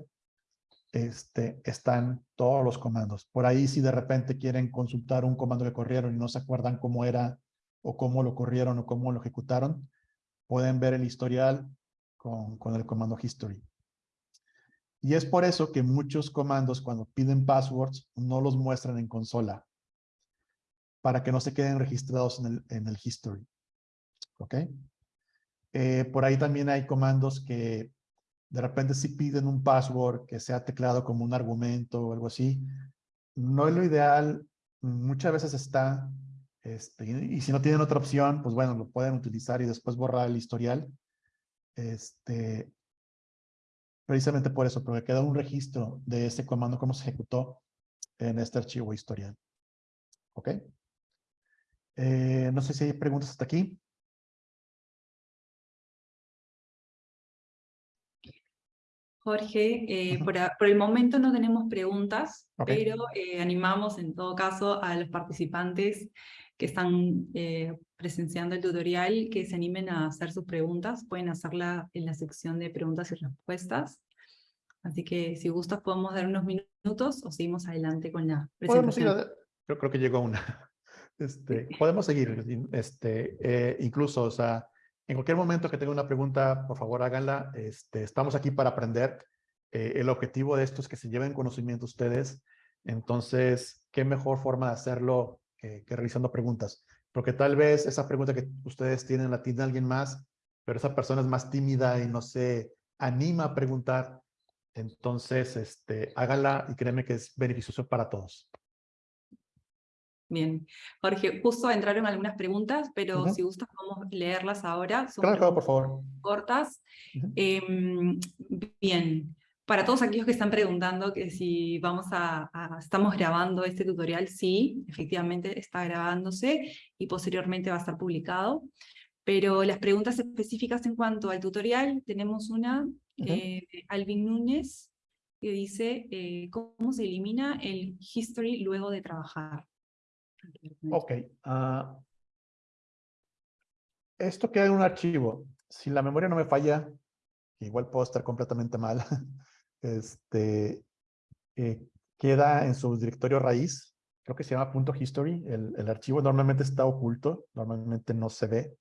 Speaker 3: este, están todos los comandos. Por ahí si de repente quieren consultar un comando que corrieron y no se acuerdan cómo era o cómo lo corrieron o cómo lo ejecutaron, pueden ver el historial con, con el comando history. Y es por eso que muchos comandos cuando piden passwords no los muestran en consola para que no se queden registrados en el, en el history. ¿Ok? Eh, por ahí también hay comandos que de repente si piden un password que sea teclado como un argumento o algo así. No es lo ideal. Muchas veces está. Este, y si no tienen otra opción, pues bueno, lo pueden utilizar y después borrar el historial. Este, precisamente por eso, porque queda un registro de ese comando, cómo se ejecutó en este archivo historial. ¿Ok? Eh, no sé si hay preguntas hasta aquí.
Speaker 1: Jorge, eh, por, el momento no tenemos preguntas, pero eh, animamos en todo caso a los participantes que están presenciando el tutorial que se animen a hacer sus preguntas. Pueden hacerla en la sección de preguntas y respuestas. Así que si gustas podemos dar unos minutos o seguimos adelante con la presentación.
Speaker 3: Yo creo que llegó una. <laughs> Este, <laughs> podemos seguir, este, eh, incluso, o sea, en cualquier momento que tenga una pregunta, por favor háganla. Este, estamos aquí para aprender. Eh, el objetivo de esto es que se lleven conocimiento ustedes. Entonces, ¿qué mejor forma de hacerlo que, que realizando preguntas? Porque tal vez esa pregunta que ustedes tienen la tiene alguien más, pero esa persona es más tímida y no se anima a preguntar. Entonces, este, háganla y créeme que es beneficioso para todos.
Speaker 1: Bien, Jorge, justo entraron algunas preguntas, pero si gustas podemos leerlas ahora.
Speaker 3: Son claro, por favor.
Speaker 1: Cortas. Em, bien, para todos aquellos que están preguntando que si vamos a, estamos grabando este tutorial, sí, efectivamente está grabándose y posteriormente va a estar publicado. Pero las preguntas específicas en cuanto al tutorial, tenemos una eh, Alvin Núñez, que dice, eh, ¿cómo se elimina el history luego de trabajar?
Speaker 3: Ok. Uh, esto queda en un archivo. Si la memoria no me falla, igual puedo estar completamente mal, <laughs> este, eh, queda en su directorio raíz, creo que se llama punto .history, el, archivo normalmente está oculto, normalmente no se ve,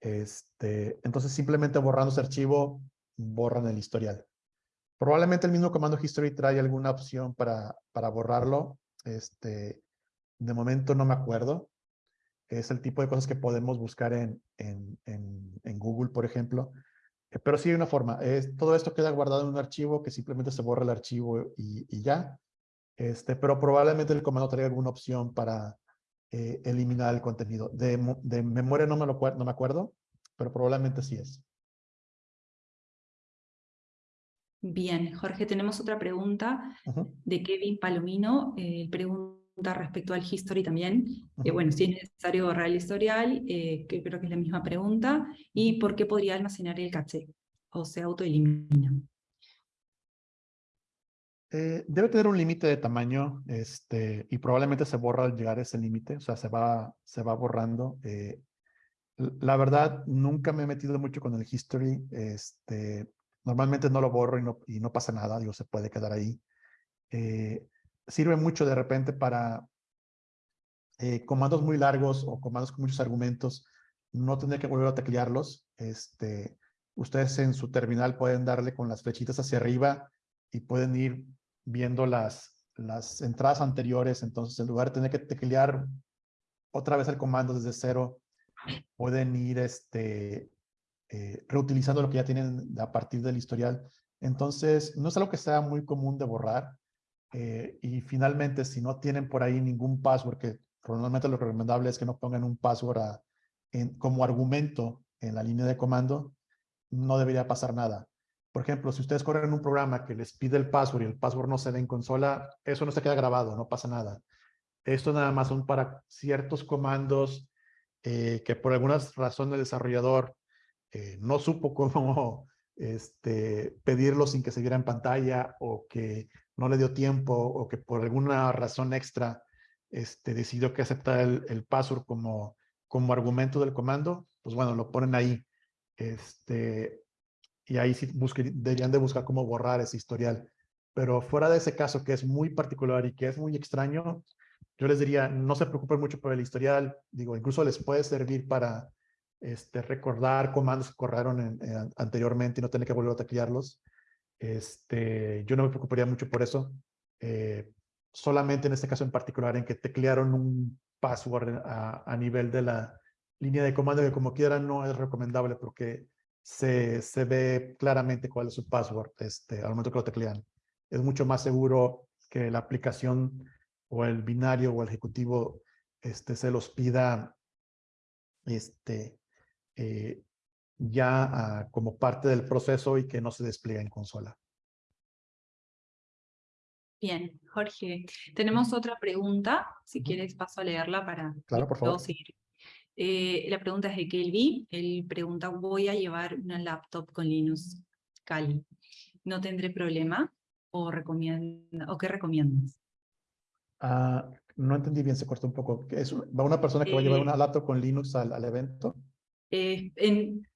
Speaker 3: este, entonces simplemente borrando ese archivo, borran el historial. Probablemente el mismo comando history trae alguna opción para, para borrarlo, este, de momento no me acuerdo. Es el tipo de cosas que podemos buscar en, en, en, Google, por ejemplo. Eh, pero sí hay una forma. Es, todo esto queda guardado en un archivo que simplemente se borra el archivo y, y ya. Este, pero probablemente el comando traiga alguna opción para eh, eliminar el contenido. De, de memoria no me, lo, no me acuerdo, pero probablemente sí es.
Speaker 1: Bien, Jorge, tenemos otra pregunta de Kevin Palomino. Eh, pregunta respecto al history también, eh, bueno, si es necesario borrar el historial, eh, que creo que es la misma pregunta, y por qué podría almacenar el caché, o se autoelimina.
Speaker 3: Eh, debe tener un límite de tamaño este, y probablemente se borra al llegar a ese límite, o sea, se va, se va borrando. la verdad, nunca me he metido mucho con el history. Este, normalmente no lo borro y no, y no pasa nada, digo, se puede quedar ahí sirve mucho de repente para eh, comandos muy largos o comandos con muchos argumentos, no tener que volver a teclearlos. Este, ustedes en su terminal pueden darle con las flechitas hacia arriba y pueden ir viendo las, entradas anteriores. Entonces, en lugar de tener que teclear otra vez el comando desde cero, pueden ir este, eh, reutilizando lo que ya tienen a partir del historial. Entonces, no es algo que sea muy común de borrar. Eh, y finalmente, si no tienen por ahí ningún password, que normalmente lo recomendable es que no pongan un password como argumento en la línea de comando, no debería pasar nada. Por ejemplo, si ustedes corren un programa que les pide el password y el password no se ve en consola, eso no se queda grabado, no pasa nada. Esto nada más son para ciertos comandos eh, que por alguna razón el desarrollador eh, no supo <laughs> cómo este, pedirlo sin que se viera en pantalla o que no le dio tiempo o que por alguna razón extra este, decidió que aceptar el, el password como, como argumento del comando, pues bueno, lo ponen ahí. Este, y ahí sí deberían de buscar cómo borrar ese historial. Pero fuera de ese caso que es muy particular y que es muy extraño, yo les diría, no se preocupen mucho por el historial. Digo, incluso les puede servir para este, recordar comandos que corrieron anteriormente y no tener que volver a teclearlos. Este, yo no me preocuparía mucho por eso. Eh, solamente en este caso en particular en que teclearon un password a, nivel de la línea de comando que como quieran no es recomendable porque se, se ve claramente cuál es su password este, al momento que lo teclean. Es mucho más seguro que la aplicación o el binario o el ejecutivo este, se los pida este, eh, ya ah, como parte del proceso y que no se despliega en consola.
Speaker 1: Bien, Jorge, tenemos otra pregunta, si quieres paso a leerla para
Speaker 3: claro, por favor.
Speaker 1: seguir. Eh, la pregunta es de Kelvin, él pregunta, voy a llevar una laptop con Linux Kali, ¿no tendré problema o, recomienda, o qué recomiendas?
Speaker 3: Ah, no entendí bien, se cortó un poco. ¿Es, ¿Va una persona que va a llevar eh, una laptop con Linux al, al evento?
Speaker 1: Eh, en,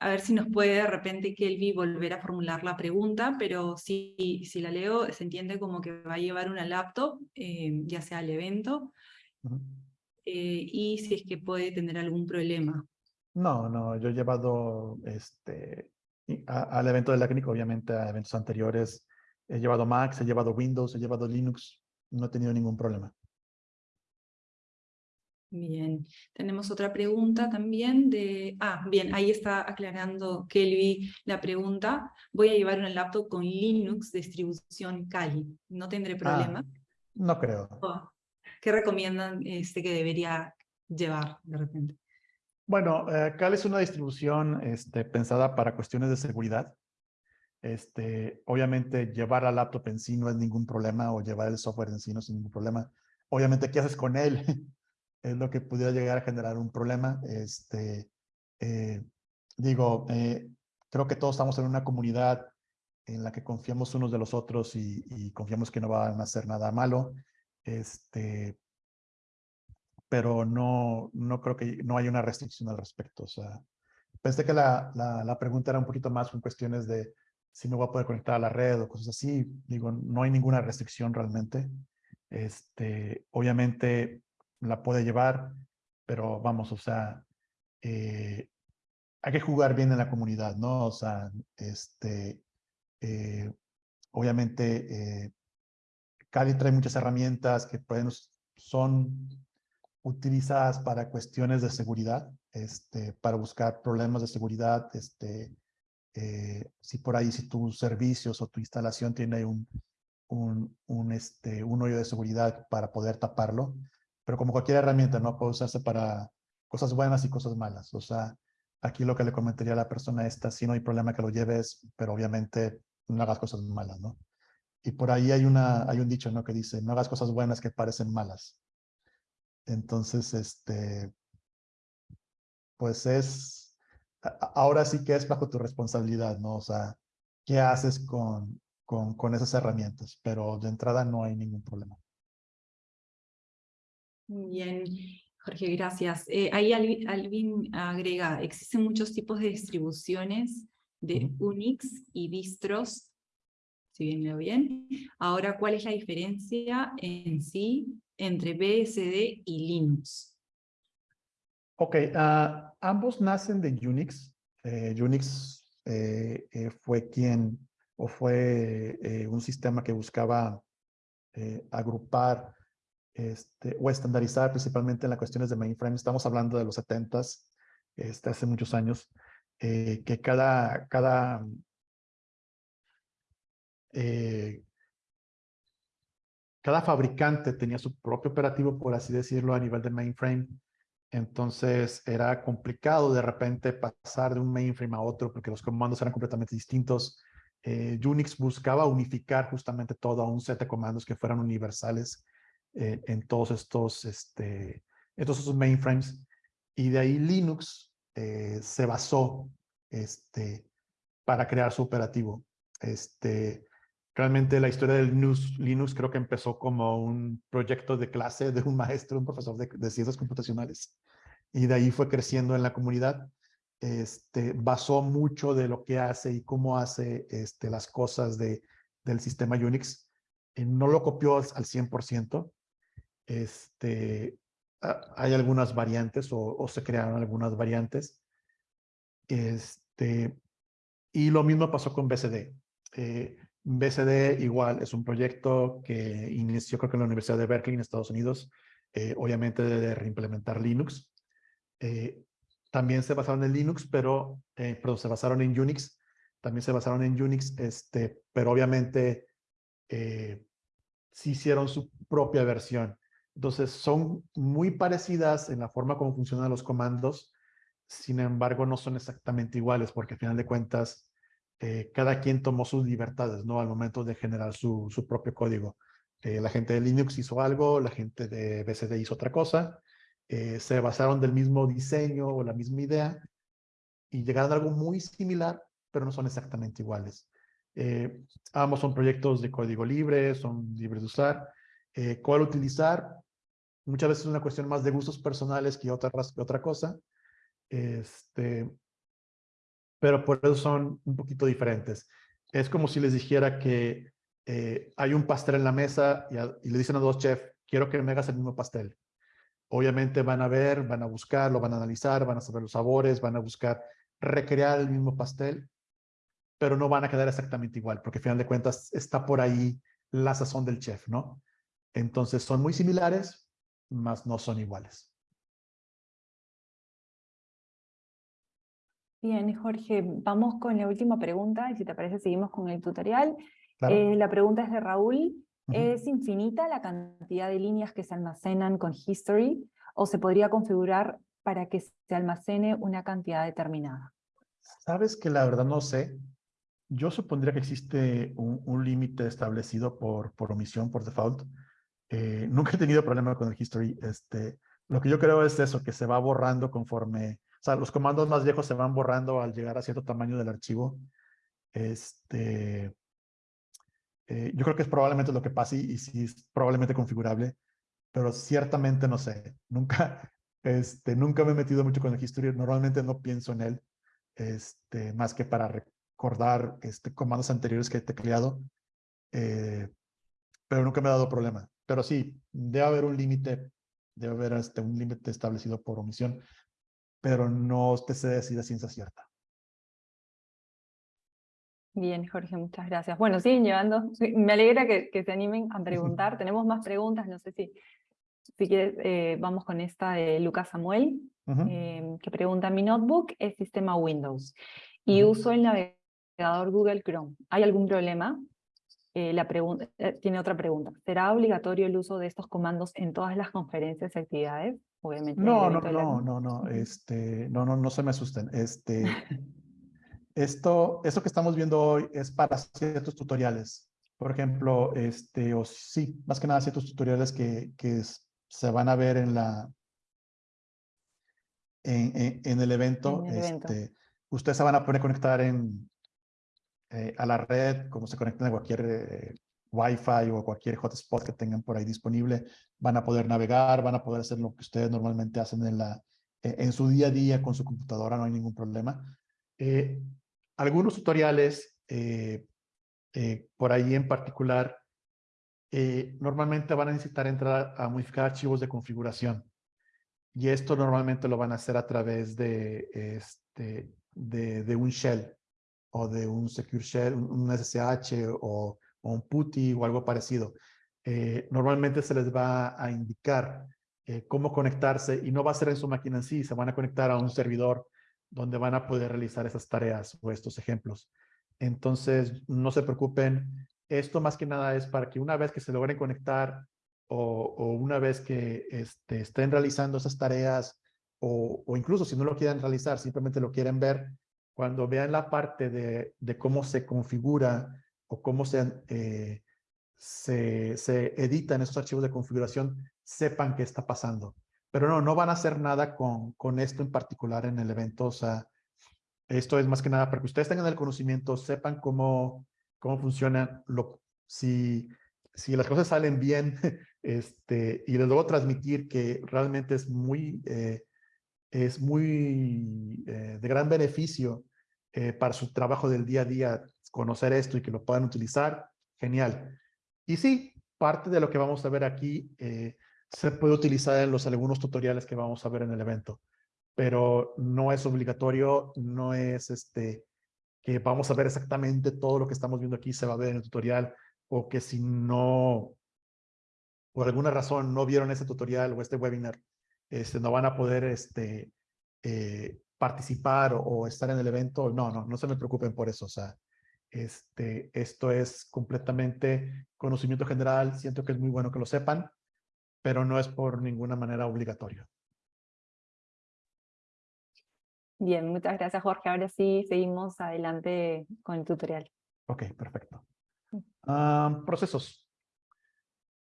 Speaker 1: a ver si nos puede de repente Kelvi volver a formular la pregunta, pero si, si la leo se entiende como que va a llevar una laptop, eh, ya sea al evento, eh, y si es que puede tener algún problema.
Speaker 3: No, no, yo he llevado este, al evento de la clínica, obviamente a eventos anteriores, he llevado Mac, he llevado Windows, he llevado Linux, no he tenido ningún problema.
Speaker 1: Bien, tenemos otra pregunta también de... Ah, bien, ahí está aclarando Kelly la pregunta. Voy a llevar un laptop con Linux distribución Kali. ¿No tendré
Speaker 3: Ah,
Speaker 1: problema?
Speaker 3: no creo.
Speaker 1: Oh, ¿Qué recomiendan este, que debería llevar de repente?
Speaker 3: Bueno, eh, Kali es una distribución este, pensada para cuestiones de seguridad. Este, obviamente llevar la laptop en sí no es ningún problema o llevar el software en sí no es ningún problema. Obviamente, ¿qué haces con él? Es lo que pudiera llegar a generar un problema. Este, eh, digo, eh, creo que todos estamos en una comunidad en la que confiamos unos de los otros y, confiamos que no van a hacer nada malo. Este, pero no, no creo que no hay una restricción al respecto. O sea, pensé que la, la, la pregunta era un poquito más con cuestiones de si me voy a poder conectar a la red o cosas así. Digo, no hay ninguna restricción realmente. Este, obviamente la puede llevar, pero vamos, o sea, eh, hay que jugar bien en la comunidad, ¿no? O sea, este, eh, obviamente, eh, Kali trae muchas herramientas que pueden, son utilizadas para cuestiones de seguridad, este, para buscar problemas de seguridad, este, eh, si por ahí, si tus servicios o tu instalación tiene un, un, un, este, un hoyo de seguridad para poder taparlo, pero como cualquier herramienta, ¿no? Puede usarse para cosas buenas y cosas malas. O sea, aquí lo que le comentaría a la persona esta, si no hay problema que lo lleves, pero obviamente no hagas cosas malas, ¿no? Y por ahí hay, una, hay un dicho, ¿no? Que dice, no hagas cosas buenas que parecen malas. Entonces, este, pues es, ahora sí que es bajo tu responsabilidad, ¿no? O sea, ¿qué haces con, con, con esas herramientas? Pero de entrada no hay ningún problema.
Speaker 1: Bien, Jorge, gracias. Eh, ahí Alvin, agrega, existen muchos tipos de distribuciones de. Unix y distros, si bien lo bien. Ahora, ¿cuál es la diferencia en sí entre BSD y Linux?
Speaker 3: Ok, uh, ambos nacen de Unix. Eh, Unix eh, fue quien, o fue un sistema que buscaba agrupar este, o estandarizar principalmente en las cuestiones de mainframe. Estamos hablando de los 70s, este, hace muchos años, eh, que cada, cada eh, cada fabricante tenía su propio operativo, por así decirlo, a nivel de mainframe. Entonces era complicado de repente pasar de un mainframe a otro porque los comandos eran completamente distintos. Eh, Unix buscaba unificar justamente todo a un set de comandos que fueran universales en todos estos, este, mainframes. Y de ahí Linux eh, se basó este, para crear su operativo. Este, realmente la historia del Linux, Linux creo que empezó como un proyecto de clase de un <laughs> maestro, un profesor de, de ciencias computacionales. Y de ahí fue creciendo en la comunidad. Este, basó mucho de lo que hace y cómo hace este, las cosas de, del sistema Unix. Eh, no lo copió al 100%, este, hay algunas variantes o, se crearon algunas variantes. Este, y lo mismo pasó con BCD. Eh, BCD igual es un proyecto que inició creo que en la Universidad de Berkeley en Estados Unidos, eh, obviamente de reimplementar Linux. Eh, también se basaron en Linux, pero, pero se basaron en Unix. También se basaron en Unix, este, pero obviamente sí hicieron su propia versión. Entonces son muy parecidas en la forma como funcionan los comandos, sin embargo no son exactamente iguales porque al final de cuentas eh, cada quien tomó sus libertades ¿no? al momento de generar su, su propio código. Eh, la gente de Linux hizo algo, la gente de BSD hizo otra cosa, eh, se basaron del mismo diseño o la misma idea y llegaron a algo muy similar, pero no son exactamente iguales. ambos son proyectos de código libre, son libres de usar. ¿Cuál utilizar? Muchas veces es una cuestión más de gustos personales que otra, que otra cosa. Este, pero por eso son un poquito diferentes. Es como si les dijera que eh, hay un pastel en la mesa y, a, y, le dicen a dos chefs, quiero que me hagas el mismo pastel. obviamente van a ver, van a buscar, lo van a analizar, van a saber los sabores, van a buscar recrear el mismo pastel, pero no van a quedar exactamente igual, porque al final de cuentas está por ahí la sazón del chef, ¿no? Entonces son muy similares, mas no son iguales.
Speaker 1: Bien, Jorge, vamos con la última pregunta y si te parece seguimos con el tutorial. Eh, la pregunta es de Raúl. ¿Es infinita la cantidad de líneas que se almacenan con History o se podría configurar para que se almacene una cantidad determinada?
Speaker 3: Sabes que la verdad no sé. Yo supondría que existe un, límite establecido por, por omisión, por default. Eh, nunca he tenido problema con el history. Este, lo que yo creo es eso, que se va borrando conforme... O sea, los comandos más viejos se van borrando al llegar a cierto tamaño del archivo. Este, eh, yo creo que es probablemente lo que pase y, sí es probablemente configurable, pero ciertamente no sé. Nunca, <laughs> este, nunca me he metido mucho con el history. Normalmente no pienso en él, este, más que para recordar este, comandos anteriores que he tecleado. Eh, pero nunca me ha dado problema. Pero sí, debe haber un límite, debe haber este, un límite establecido por omisión, pero no te sé decir a ciencia cierta.
Speaker 1: Bien, Jorge, muchas gracias. Bueno, siguen llevando, me alegra que, se animen a preguntar. <laughs> Tenemos más preguntas, no sé si, si quieres, eh, vamos con esta de Lucas Samuel, em, que pregunta, mi notebook es sistema Windows y uso el navegador Google Chrome. ¿Hay algún problema? Eh, la pregunta, eh, tiene otra pregunta. ¿Será obligatorio el uso de estos comandos en todas las conferencias y actividades?
Speaker 3: Obviamente. No, no, no, no, no, este, no, no, no se me asusten. Este, <laughs> Esto, esto que estamos viendo hoy es para ciertos tutoriales. Por ejemplo, este, o sí, más que nada ciertos tutoriales que, que se van a ver en la en, en, el evento. Este, ustedes se van a poder conectar en, eh, a la red, como se conectan a cualquier eh, Wi-Fi o cualquier hotspot que tengan por ahí disponible. Van a poder navegar, van a poder hacer lo que ustedes normalmente hacen en, la, en su día a día con su computadora, no hay ningún problema. Eh, algunos tutoriales, eh, eh, por ahí en particular, eh, normalmente van a necesitar entrar a modificar archivos de configuración. Y esto normalmente lo van a hacer a través de, este, de, un shell o de un secure shell, un, SSH o, un PuTTY o algo parecido. normalmente se les va a indicar cómo conectarse y no va a ser en su máquina en sí, se van a conectar a un servidor donde van a poder realizar esas tareas o estos ejemplos. Entonces, no se preocupen. Esto más que nada es para que una vez que se logren conectar o, una vez que este, estén realizando esas tareas o, incluso si no lo quieren realizar, simplemente lo quieren ver, cuando vean la parte de, cómo se configura o cómo se, eh, se, se editan esos archivos de configuración, sepan qué está pasando. Pero no, no van a hacer nada con, con esto en particular en el evento. O sea, esto es más que nada para que ustedes tengan el conocimiento, sepan cómo, cómo funcionan, lo, si, si las cosas salen bien, <laughs> este, y luego transmitir que realmente es muy, eh, es muy eh, de gran beneficio eh, para su trabajo del día a día, conocer esto y que lo puedan utilizar, genial. Y sí, parte de lo que vamos a ver aquí se puede utilizar en los algunos tutoriales que vamos a ver en el evento, pero no es obligatorio, no es este que vamos a ver exactamente todo lo que estamos viendo aquí se va a ver en el tutorial o que si no, por alguna razón no vieron ese tutorial o este webinar, este, no van a poder este, eh, participar o, estar en el evento. No, no, no se me preocupen por eso. O sea, este, esto es completamente conocimiento general. Siento que es muy bueno que lo sepan pero no es por ninguna manera obligatorio.
Speaker 1: Bien, muchas gracias Jorge. Ahora sí seguimos adelante con el tutorial.
Speaker 3: Ok, perfecto. Mm. procesos.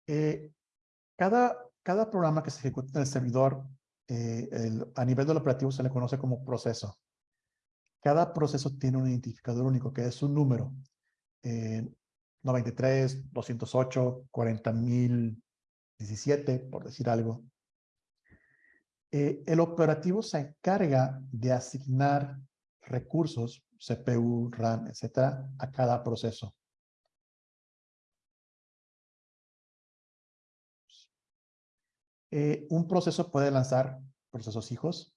Speaker 3: Eh, cada, cada programa que se ejecuta en el servidor, eh, a nivel del operativo se le conoce como proceso. Cada proceso tiene un identificador único que es un número. 93, 208, 40,000, 17, por decir algo, eh, el operativo se encarga de asignar recursos, CPU, RAM, etcétera, a cada proceso. Eh, un proceso puede lanzar procesos hijos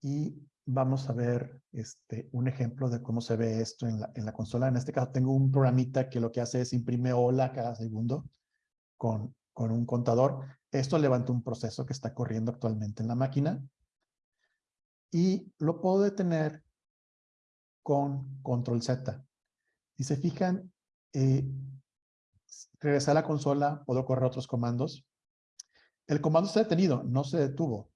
Speaker 3: y vamos a ver este, un ejemplo de cómo se ve esto en la, consola. En este caso tengo un programita que lo que hace es imprime hola cada segundo con, con un contador. Esto levanta un proceso que está corriendo actualmente en la máquina y lo puedo detener con control Z. Si se fijan, eh, regresar a la consola, puedo correr otros comandos. El comando está detenido, no se detuvo.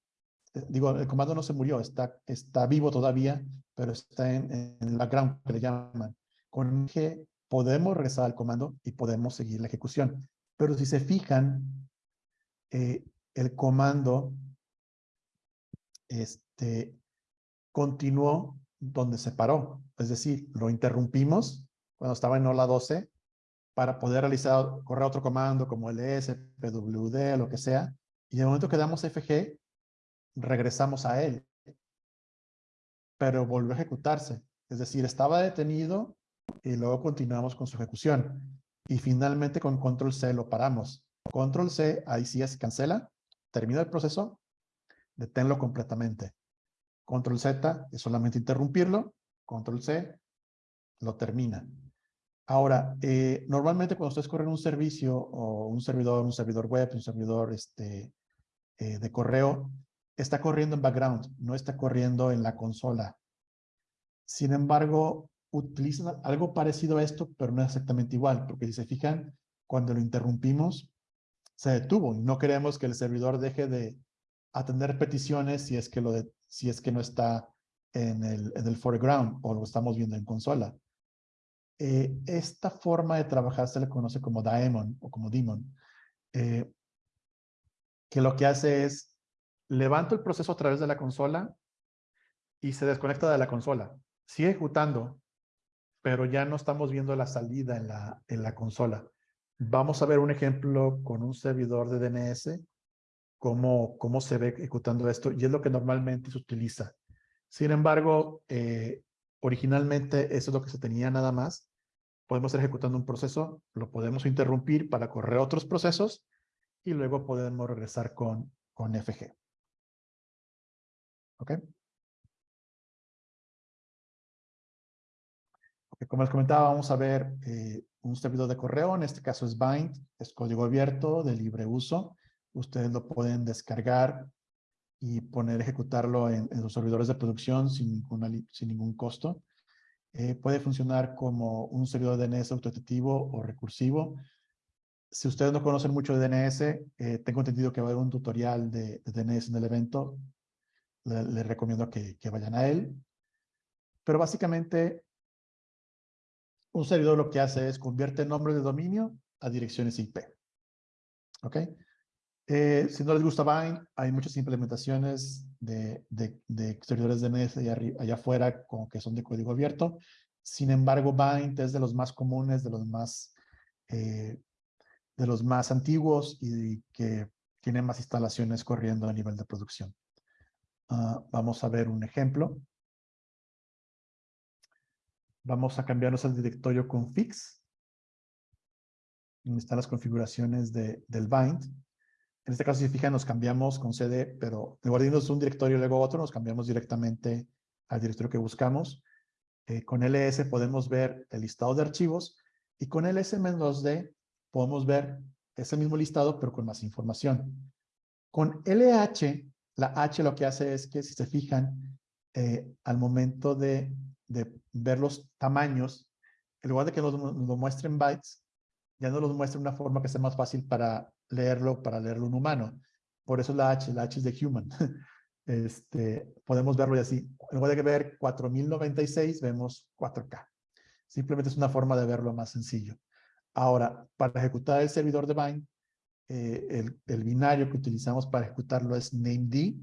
Speaker 3: Eh, digo, el comando no se murió, está, está vivo todavía, pero está en, en background, que le llaman. Con G podemos regresar al comando y podemos seguir la ejecución. Pero si se fijan, eh, el comando este, continuó donde se paró. Es decir, lo interrumpimos cuando estaba en hola 12 para poder realizar, correr otro comando como ls, pwd, lo que sea. Y en el momento que damos fg, regresamos a él. Pero volvió a ejecutarse. Es decir, estaba detenido y luego continuamos con su ejecución. Y finalmente con control C lo paramos. Control C, ahí sí es cancela, termina el proceso, deténlo completamente. Control Z es solamente interrumpirlo, Control C lo termina. Ahora, eh, normalmente cuando ustedes corren un servicio o un servidor, un servidor web, un servidor este, eh, de correo, está corriendo en background, no está corriendo en la consola. Sin embargo, utilizan algo parecido a esto, pero no exactamente igual, porque si se fijan, cuando lo interrumpimos, se detuvo y no queremos que el servidor deje de atender peticiones si es que si es que no está en el, en el foreground o lo estamos viendo en consola. Eh, esta forma de trabajar se le conoce como daemon o como daemon, eh, que lo que hace es levanto el proceso a través de la consola y se desconecta de la consola. Sigue ejecutando, pero ya no estamos viendo la salida en la, en la consola. Vamos a ver un ejemplo con un servidor de DNS cómo, cómo se ve ejecutando esto y es lo que normalmente se utiliza. Sin embargo, eh, originalmente eso es lo que se tenía nada más. Podemos ir ejecutando un proceso, lo podemos interrumpir para correr otros procesos y luego podemos regresar con, con FG. ¿Ok? Como les comentaba, vamos a ver eh, un servidor de correo, en este caso es Bind, es código abierto de libre uso ustedes lo pueden descargar y poner, ejecutarlo en, en servidores de producción sin, sin ningún costo. Eh, puede funcionar como un servidor de DNS autotitivo o recursivo. Si ustedes no conocen mucho de DNS, eh, tengo entendido que va a haber un tutorial de, DNS en el evento. Les recomiendo que, que vayan a él. Pero básicamente, un servidor lo que hace es convierte nombres de dominio a direcciones IP. ¿Ok? Eh, si no les gusta Bind, hay muchas implementaciones de, de, servidores DNS allá, allá afuera como que son de código abierto. Sin embargo, Bind es de los más comunes, de los más, eh, de los más antiguos y que tiene más instalaciones corriendo a nivel de producción. Ah, vamos a ver un ejemplo. Vamos a cambiarnos al directorio config. Están las configuraciones de, del bind. En este caso, si fijan, nos cambiamos con CD, pero en de un directorio y luego otro, nos cambiamos directamente al directorio que buscamos. Eh, con ls podemos ver el listado de archivos y con ls-d podemos ver ese mismo listado, pero con más información. Con LH, la H lo que hace es que, si se fijan, eh, al momento de, ver los tamaños, en lugar de que nos, nos muestren bytes, ya nos los muestra de una forma que sea más fácil para leerlo para leerlo un humano. Por eso la H, la H es de human. <laughs> Este, podemos verlo así. En lugar de ver 4096, vemos 4K. Simplemente es una forma de verlo más sencillo. Ahora, para ejecutar el servidor de Bind, eh, el, el, binario que utilizamos para ejecutarlo es named.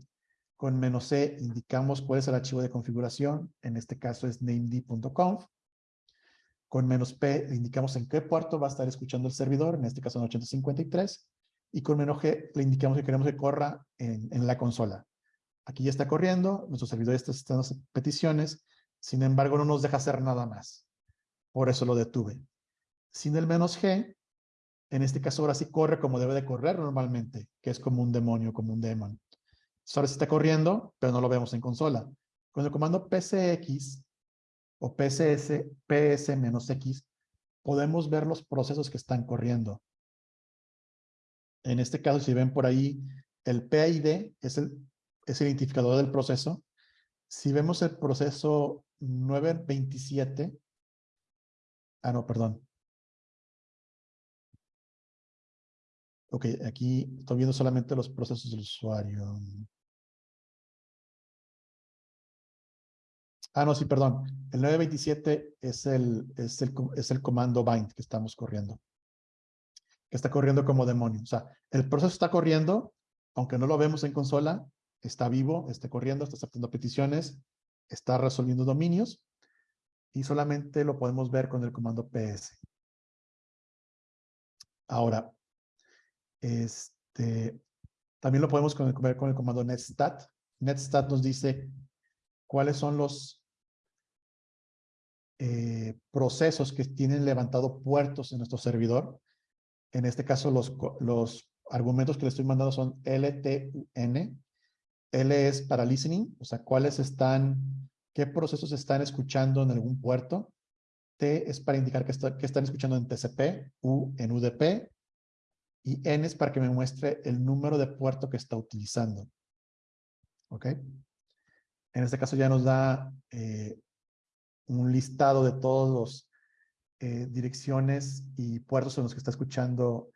Speaker 3: Con menos C indicamos cuál es el archivo de configuración. En este caso es named.conf. Con menos P indicamos en qué puerto va a estar escuchando el servidor, en este caso en 853. Y con menos G le indicamos que queremos que corra en, en la consola. Aquí ya está corriendo, nuestro servidor está haciendo peticiones, sin embargo no nos deja hacer nada más. Por eso lo detuve. Sin el menos G, En este caso ahora sí corre como debe de correr normalmente, que es como un demonio, como un demon. ahora sí está corriendo, pero no lo vemos en consola. Con el comando psx o pss, ps-x, podemos ver los procesos que están corriendo. En este caso, si ven por ahí, el PID es el, es identificador del proceso. Si vemos el proceso 927, ah, no, perdón. Ok, aquí estoy viendo solamente los procesos del usuario. Ah, no, sí, perdón. El 927 es el, es el, es el comando bind que estamos corriendo. Está corriendo como demonio. O sea, el proceso está corriendo, aunque no lo vemos en consola, está vivo, está corriendo, está aceptando peticiones, está resolviendo dominios y solamente lo podemos ver con el comando ps. Ahora, este, también lo podemos ver con el comando netstat. Netstat nos dice cuáles son los eh, procesos que tienen levantado puertos en nuestro servidor. En este caso, los, los argumentos que le estoy mandando son LTN. L es para listening, o sea, cuáles están, qué procesos están escuchando en algún puerto. T es para indicar que, que están escuchando en TCP, U en UDP, y N es para que me muestre el número de puerto que está utilizando. ¿Ok? En este caso ya nos da eh, un listado de todos los eh, direcciones y puertos en los que está escuchando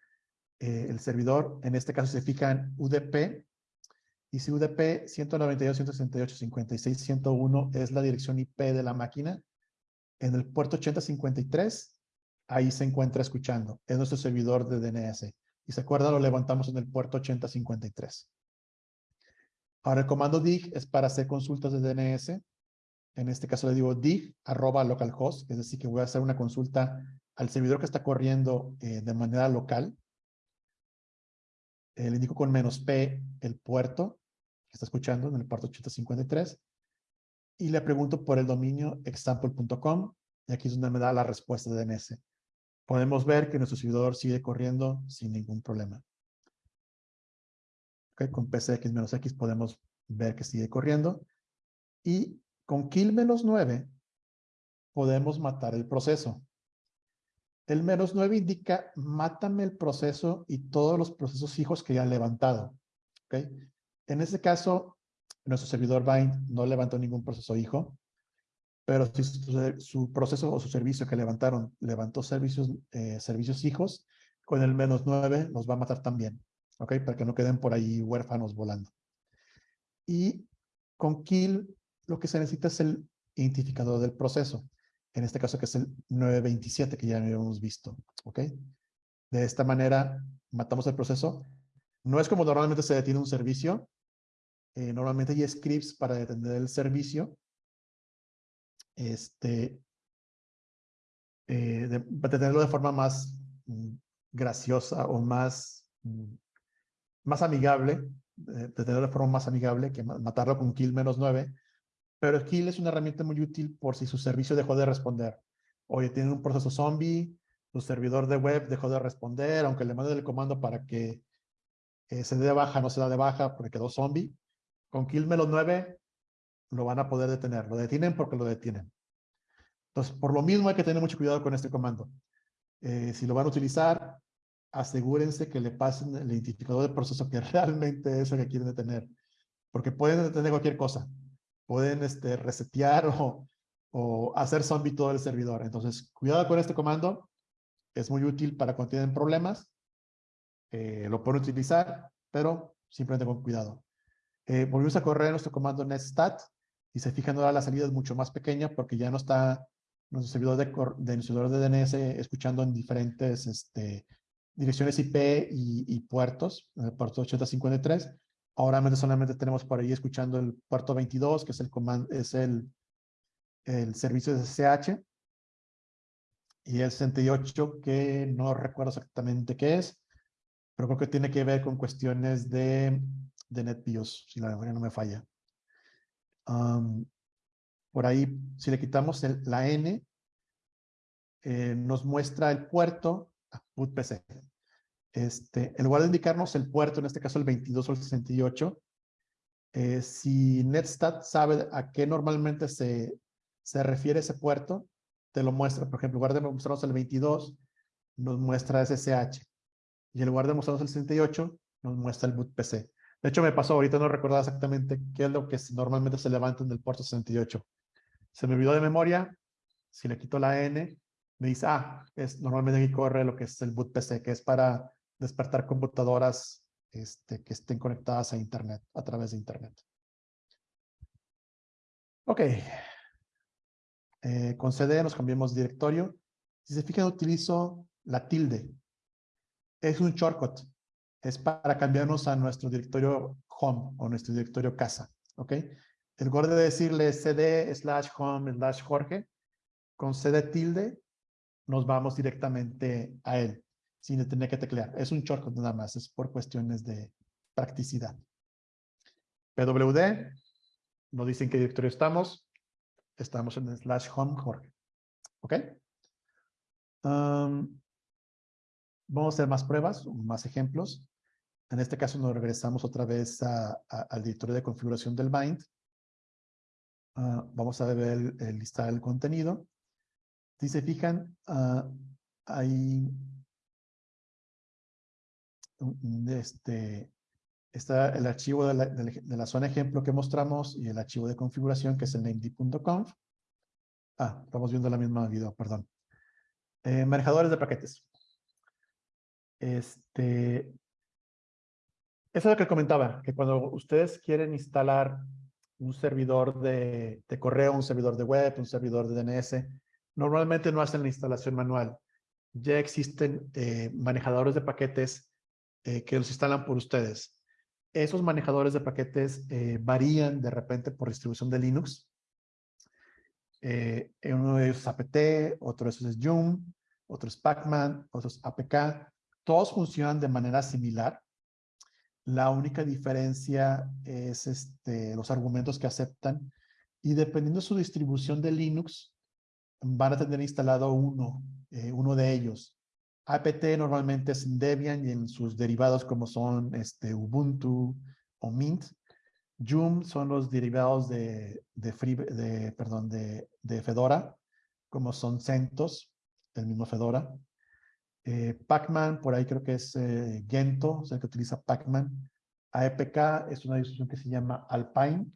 Speaker 3: eh, el servidor. En este caso se fijan UDP. Y si UDP 192.168.56.101 es la dirección IP de la máquina, en el puerto 8053, ahí se encuentra escuchando. Es nuestro servidor de DNS. Y se acuerda, lo levantamos en el puerto 8053. Ahora el comando dig es para hacer consultas de DNS en este caso le digo dig arroba localhost, es decir, que voy a hacer una consulta al servidor que está corriendo eh, de manera local. Eh, le indico con menos P el puerto que está escuchando en el puerto 853 y le pregunto por el dominio example.com y aquí es donde me da la respuesta de DNS. Podemos ver que nuestro servidor sigue corriendo sin ningún problema. con PCX-X podemos ver que sigue corriendo y con kill menos 9 podemos matar el proceso. El menos 9 indica, mátame el proceso y todos los procesos hijos que ya han levantado. ¿okay? En este caso, nuestro servidor bind no levantó ningún proceso hijo, pero si su, proceso o su servicio que levantaron levantó servicios, eh, servicios hijos, con el menos 9 los va a matar también. ¿ok? Para que no queden por ahí huérfanos volando. Y con kill lo que se necesita es el identificador del proceso. En este caso que es el 927 que ya habíamos visto. ¿Ok? De esta manera matamos el proceso. No es como normalmente se detiene un servicio. Eh, normalmente hay scripts para detener el servicio. Este, eh, de, detenerlo de forma más mm, graciosa o más, mm, más amigable, detenerlo de forma más amigable que matarlo con kill menos 9 pero Kill es una herramienta muy útil por si su servicio dejó de responder. Oye, tienen un proceso zombie, su servidor de web dejó de responder, aunque le mande el comando para que eh, se dé de baja, no se da de baja porque quedó zombie. Con Kill Melo 9 lo van a poder detener. Lo detienen porque lo detienen. Entonces, por lo mismo hay que tener mucho cuidado con este comando. Eh, si lo van a utilizar, asegúrense que le pasen el identificador de proceso que <laughs> realmente es lo que quieren detener. Porque pueden detener cualquier cosa pueden este, resetear o, o hacer zombie todo el servidor. Entonces, cuidado con este comando. Es muy útil para cuando tienen problemas. Eh, lo pueden utilizar, pero simplemente con cuidado. Eh, volvemos a correr nuestro comando netstat y se fijan ahora la salida es mucho más pequeña porque ya no está nuestro servidor de, de, servidor de DNS escuchando en diferentes este, direcciones IP y, y puertos, el puerto 8053, Ahora solamente tenemos por ahí escuchando el puerto 22, que es el, es el, el servicio de SSH. Y el 68, que no recuerdo exactamente qué es, pero creo que tiene que ver con cuestiones de, de NetBIOS, si la memoria no me falla. por ahí, si le quitamos el, la N, eh, nos muestra el puerto a PUTPC. Este, en lugar de indicarnos el puerto, en este caso el 22 o el 68, eh, si Netstat sabe a qué normalmente se, se refiere ese puerto, te lo muestra. Por ejemplo, en lugar de mostrarnos el 22, nos muestra SSH. Y en lugar de mostrarnos el 68, nos muestra el boot PC. De hecho, me pasó, ahorita no recordaba exactamente qué es lo que normalmente se levanta en el puerto 68. Se me olvidó de memoria, si le quito la N, me dice, ah, es, normalmente aquí corre lo que es el boot PC, que es para despertar computadoras este, que estén conectadas a Internet, a través de Internet. Ok. Eh, con CD nos cambiamos directorio. Si se fijan, utilizo la tilde. Es un shortcut. Es para cambiarnos a nuestro directorio home o nuestro directorio casa. ¿Ok? En lugar de decirle cd slash home slash Jorge, con cd tilde nos vamos directamente a él sin tener que teclear. Es un shortcut nada más, es por cuestiones de practicidad. PWD, nos dicen qué directorio estamos. Estamos en slash home Jorge. ¿Ok? Vamos a hacer más pruebas, más ejemplos. En este caso nos regresamos otra vez al directorio de configuración del bind. Ah, vamos a ver el, el listar el contenido. Si se fijan, uh, hay este, está el archivo de la, zona ejemplo que mostramos y el archivo de configuración que es el named.conf. Ah, estamos viendo la misma video, perdón. Eh, manejadores de paquetes. Este, eso es lo que comentaba, que cuando ustedes quieren instalar un servidor de, de, correo, un servidor de web, un servidor de DNS, normalmente no hacen la instalación manual. Ya existen eh, manejadores de paquetes eh, que los instalan por ustedes. Esos manejadores de paquetes eh, varían de repente por distribución de Linux. Eh, uno de ellos es apt, otro de esos es Joom, otro es Pacman, otro es APK. Todos funcionan de manera similar. La única diferencia es este, los argumentos que aceptan y dependiendo de su distribución de Linux, van a tener instalado uno, uno de ellos. Apt normalmente es en Debian y en sus derivados como son este, Ubuntu o Mint. Joom son los derivados de, de, Free, de, perdón, de, de, Fedora, como son CentOS, el mismo Fedora. Eh, Pacman, por ahí creo que es eh, Gento, o sea, que utiliza Pacman. AEPK es una distribución que se llama Alpine.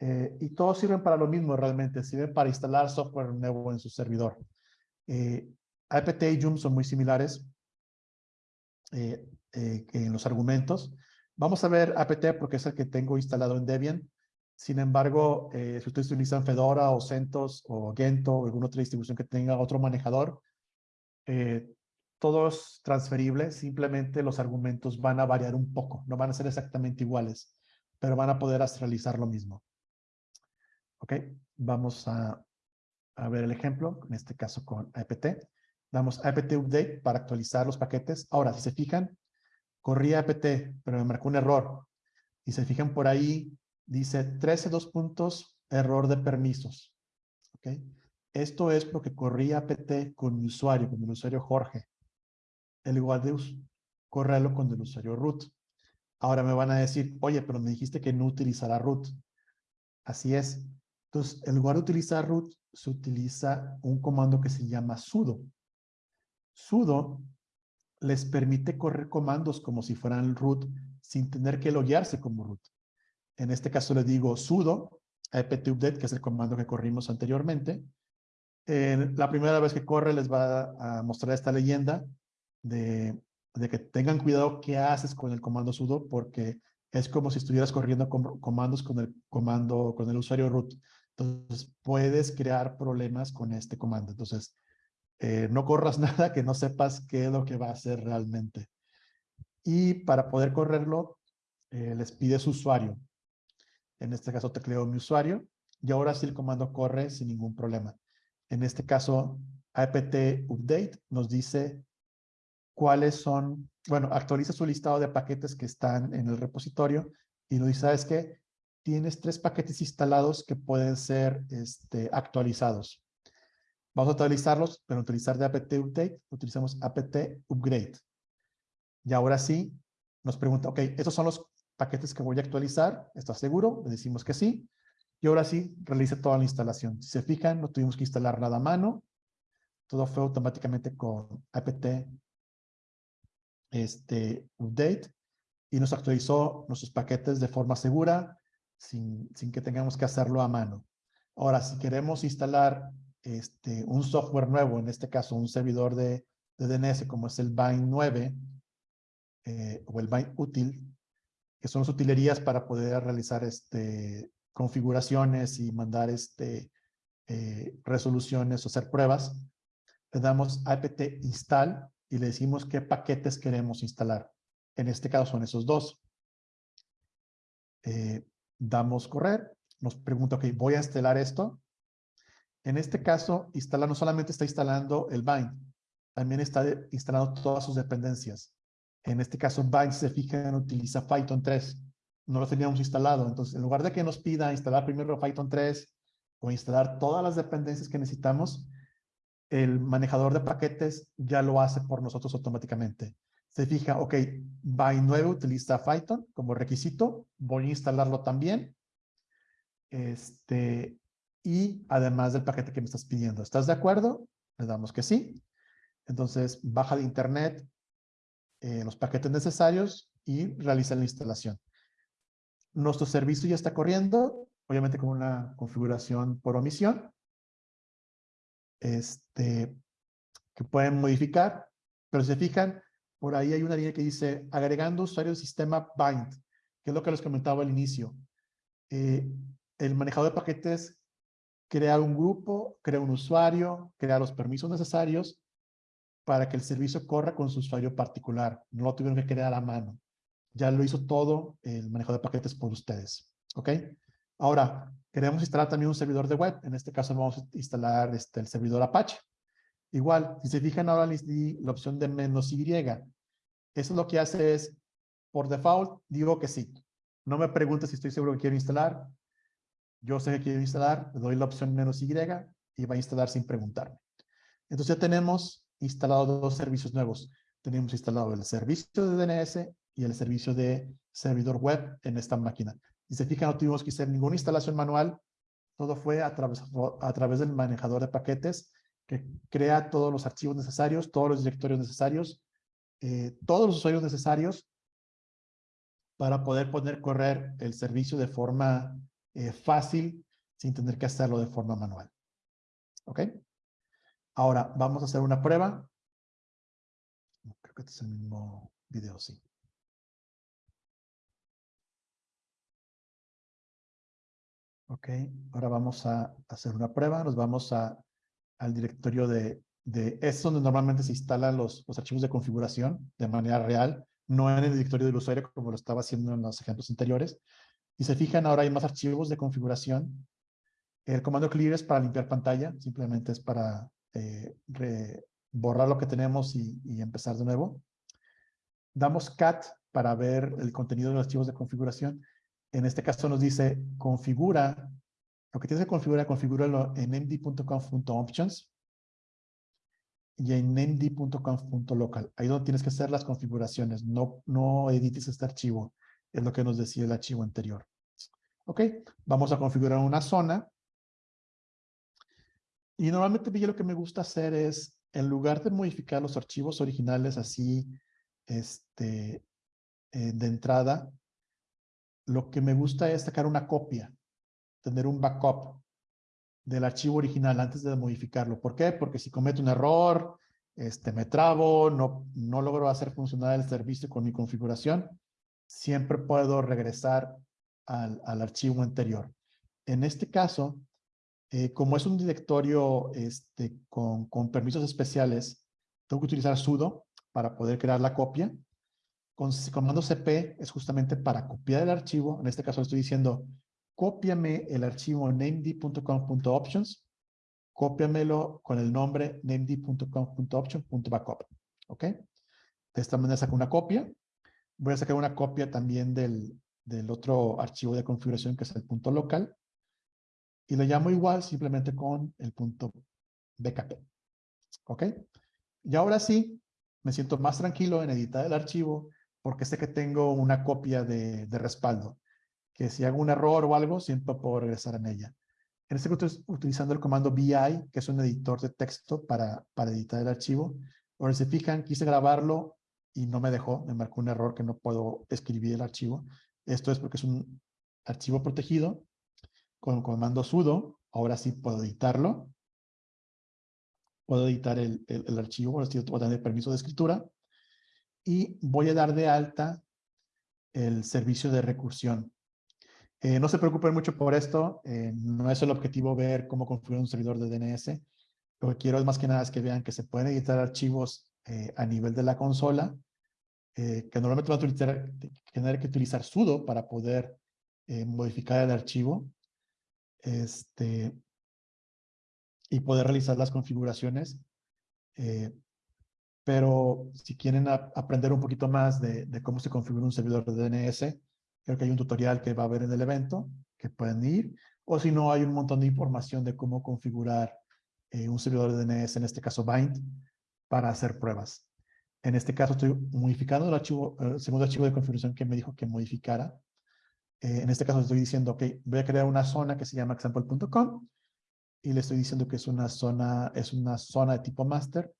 Speaker 3: Eh, y todos sirven para lo mismo realmente, sirven para instalar software nuevo en su servidor. Apt y Joom son muy similares eh, eh, en los argumentos. Vamos a ver apt porque es el que tengo instalado en Debian. Sin embargo, eh, si ustedes utilizan Fedora o CentOS o Gento o alguna otra distribución que tenga otro manejador, todo es transferible. Simplemente los argumentos van a variar un poco. No van a ser exactamente iguales, pero van a poder realizar lo mismo. Ok, vamos a, a ver el ejemplo, en este caso con apt. Damos apt update para actualizar los paquetes. Ahora, si se fijan, corría apt, pero me marcó un error. Y se fijan por ahí, dice 13 dos puntos, error de permisos. ¿Ok? Esto es porque corría apt con mi usuario, con el usuario Jorge. El igual de correrlo con el usuario root. Ahora me van a decir, oye, pero me dijiste que no utilizará root. Así es. Entonces, en lugar de utilizar root, se utiliza un comando que se llama sudo sudo les permite correr comandos como si fueran root sin tener que loguearse como root. En este caso le digo sudo apt-update, que es el comando que corrimos anteriormente. la primera vez que corre les va a mostrar esta leyenda de, de, que tengan cuidado qué haces con el comando sudo porque es como si estuvieras corriendo comandos con el comando, con el usuario root. Entonces puedes crear problemas con este comando. Entonces eh, no corras <laughs> nada que no sepas qué es lo que va a hacer realmente. Y para poder correrlo, eh, les pide su usuario. En este caso tecleo mi usuario y ahora sí el comando corre sin ningún problema. En este caso, apt update nos dice cuáles son, bueno, actualiza su listado de paquetes que están en el repositorio y nos dice, ¿sabes qué? Tienes tres paquetes instalados que pueden ser este, actualizados. Vamos a utilizarlos, pero utilizar de apt update, utilizamos apt upgrade. Y ahora sí, nos pregunta, ok, estos son los paquetes que voy a actualizar, ¿estás seguro? Le decimos que sí. Y ahora sí, realice toda la instalación. Si se fijan, no tuvimos que instalar nada a mano. Todo fue automáticamente con apt este, update y nos actualizó nuestros paquetes de forma segura sin, sin que tengamos que hacerlo a mano. Ahora, si queremos instalar este, un software nuevo, en este caso un servidor de, de DNS como es el Bind 9 eh, o el Bind útil, que son las utilerías para poder realizar este, configuraciones y mandar este, eh, resoluciones o hacer pruebas, le damos apt install y le decimos qué paquetes queremos instalar. En este caso son esos dos. Eh, damos correr, nos pregunta, ok, voy a instalar esto. En este caso, instala, no solamente está instalando el bind, también está instalando todas sus dependencias. En este caso, bind, se fijan, utiliza Python 3. No lo teníamos instalado. Entonces, en lugar de que nos pida instalar primero Python 3 o instalar todas las dependencias que necesitamos, el manejador de paquetes ya lo hace por nosotros automáticamente se fija, ok, Bind 9 utiliza Python como requisito, voy a instalarlo también. Este, y además del paquete que me estás pidiendo. ¿Estás de acuerdo? Le damos que sí. Entonces, baja de internet eh, los paquetes necesarios y realiza la instalación. Nuestro servicio ya está corriendo, obviamente con una configuración por omisión. Este, que pueden modificar, pero se fijan, por ahí hay una línea que dice agregando usuario del sistema bind, que es lo que les comentaba al inicio. Eh, el manejador de paquetes crea un grupo, crea un usuario, crea los permisos necesarios para que el servicio corra con su usuario particular. No lo tuvieron que crear a mano. Ya lo hizo todo el manejador de paquetes por ustedes. ¿Ok? Ahora, queremos instalar también un servidor de web. En este caso vamos a instalar este, el servidor Apache. Igual, si se fijan ahora di la opción de menos Y. Eso lo que hace es, por default, digo que sí. No me pregunte si estoy seguro que quiero instalar. Yo sé que quiero instalar, le doy la opción menos Y y va a instalar sin preguntarme. Entonces ya tenemos instalado dos servicios nuevos. Tenemos instalado el servicio de DNS y el servicio de servidor web en esta máquina. Y se fijan, no tuvimos que hacer ninguna instalación manual. Todo fue a través, a través del manejador de paquetes que crea todos los archivos necesarios, todos los directorios necesarios eh, todos los usuarios necesarios para poder poner correr el servicio de forma eh, fácil sin tener que hacerlo de forma manual. ¿Ok? Ahora, vamos a hacer una prueba. Creo que este es el mismo video, sí. Ok, ahora vamos a hacer una prueba. Nos vamos a, al directorio de de, es donde normalmente se instalan los, los archivos de configuración de manera real, no en el directorio del usuario como lo estaba haciendo en los ejemplos anteriores. Y se fijan, ahora hay más archivos de configuración. El comando clear es para limpiar pantalla, simplemente es para eh, borrar lo que tenemos y, empezar de nuevo. Damos cat para ver el contenido de los archivos de configuración. En este caso nos dice configura, lo que tienes que configurar, configúralo en md.conf.options y en md.conf.local. Ahí donde tienes que hacer las configuraciones. No, no edites este archivo. Es lo que nos decía el archivo anterior. Ok, vamos a configurar una zona. Y normalmente yo lo que me gusta hacer es, en lugar de modificar los archivos originales así, este, eh, de entrada, lo que me gusta es sacar una copia, tener un backup del archivo original antes de modificarlo. ¿Por qué? Porque si cometo un error, este, me trabo, no, no logro hacer funcionar el servicio con mi configuración, siempre puedo regresar al, al archivo anterior. En este caso, eh, como es un directorio este, con, con permisos especiales, tengo que utilizar sudo para poder crear la copia. Con comando cp es justamente para copiar el archivo. En este caso estoy diciendo cópiame el archivo named.com.options, cópiamelo con el nombre named.com.options.backup. ¿Ok? De esta manera saco una copia. Voy a sacar una copia también del, del otro archivo de configuración que es el punto local. Y lo llamo igual simplemente con el punto BKP. ¿Ok? Y ahora sí, me siento más tranquilo en editar el archivo porque sé que tengo una copia de, de respaldo, que si hago un error o algo, siempre puedo regresar en ella. En este caso estoy utilizando el comando VI, que es un editor de texto para, para editar el archivo. Ahora, si fijan, quise grabarlo y no me dejó, me marcó un error que no puedo escribir el archivo. Esto es porque es un archivo protegido. Con comando sudo, ahora sí puedo editarlo. Puedo editar el, el, archivo, ahora sí tener permiso de escritura y voy a dar de alta el servicio de recursión. Eh, no se preocupen mucho por esto, eh, no es el objetivo ver cómo configurar un servidor de DNS. Lo que quiero es más que nada es que vean que se pueden editar archivos eh, a nivel de la consola, que normalmente van a utilizar, tener que utilizar sudo para poder modificar el archivo este, y poder realizar las configuraciones. Pero si quieren aprender un poquito más de, cómo se configura un servidor de DNS, creo que hay un tutorial que va a haber en el evento, que pueden ir. O si no, hay un montón de información de cómo configurar eh, un servidor de DNS, en este caso Bind, para hacer pruebas. En este caso estoy modificando el, archivo, el segundo archivo de configuración que me dijo que modificara. Eh, en este caso estoy diciendo, ok, voy a crear una zona que se llama example.com y le estoy diciendo que es una zona, es una zona de tipo master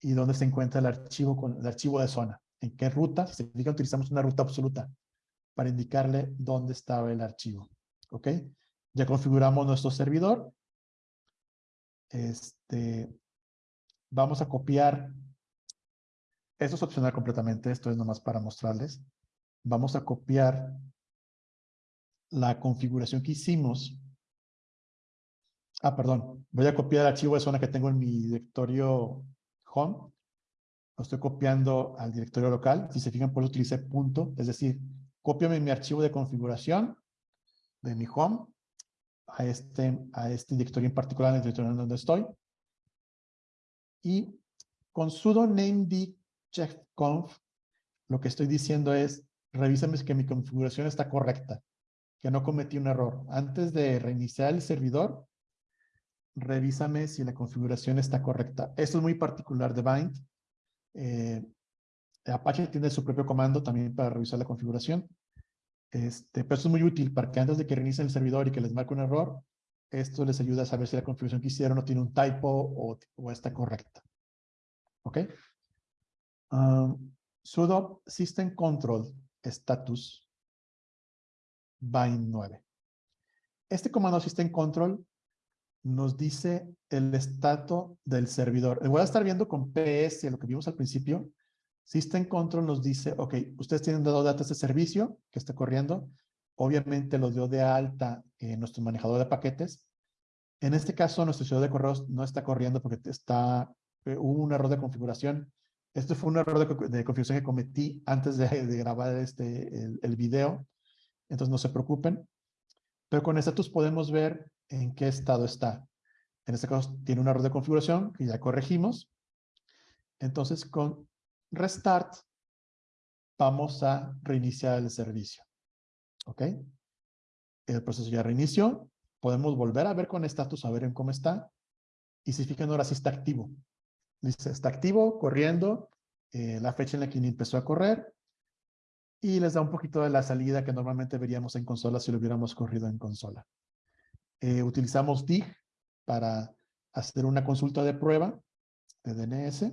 Speaker 3: y dónde se encuentra el archivo con el archivo de zona. En qué ruta, si significa utilizamos una ruta absoluta para indicarle dónde estaba el archivo. ¿Ok? Ya configuramos nuestro servidor. Este, vamos a copiar. Esto es opcional completamente. Esto es nomás para mostrarles. Vamos a copiar la configuración que hicimos. Ah, perdón. Voy a copiar el archivo de zona que tengo en mi directorio home, lo estoy copiando al directorio local. Si se fijan, pues utilicé punto, es decir, copiame mi archivo de configuración de mi home a este, a este directorio en particular, en el directorio en donde estoy. Y con sudo named checkconf, lo que estoy diciendo es, revísame que mi configuración está correcta, que no cometí un error. Antes de reiniciar el servidor, revísame si la configuración está correcta. Esto es muy particular de Bind. Eh, Apache tiene su propio comando también para revisar la configuración. Este, pero esto es muy útil para que antes de que reinicien el servidor y que les marque un error, esto les ayuda a saber si la configuración que hicieron no tiene un typo o, o está correcta. ¿Ok? Um, sudo system control status bind 9. Este comando system control nos dice el estado del servidor. Voy a estar viendo con PS, lo que vimos al principio. System Control nos dice, ok, ustedes tienen dado datos de servicio que está corriendo. Obviamente lo dio de alta en nuestro manejador de paquetes. En este caso, nuestro servidor de correos no está corriendo porque está, eh, hubo un error de configuración. Este fue un error de, configuración que cometí antes de, grabar este, el video. Entonces no se preocupen. Pero con status podemos ver en qué estado está. En este caso tiene un error de configuración que ya corregimos. Entonces con restart vamos a reiniciar el servicio. ¿Ok? El proceso ya reinició. Podemos volver a ver con status, a ver en cómo está. Y si fijan ahora sí está activo. Dice, está activo, corriendo. Eh, la fecha en la que empezó a correr. Y les da un poquito de la salida que normalmente veríamos en consola si lo hubiéramos corrido en consola. Eh, utilizamos DIG para hacer una consulta de prueba de DNS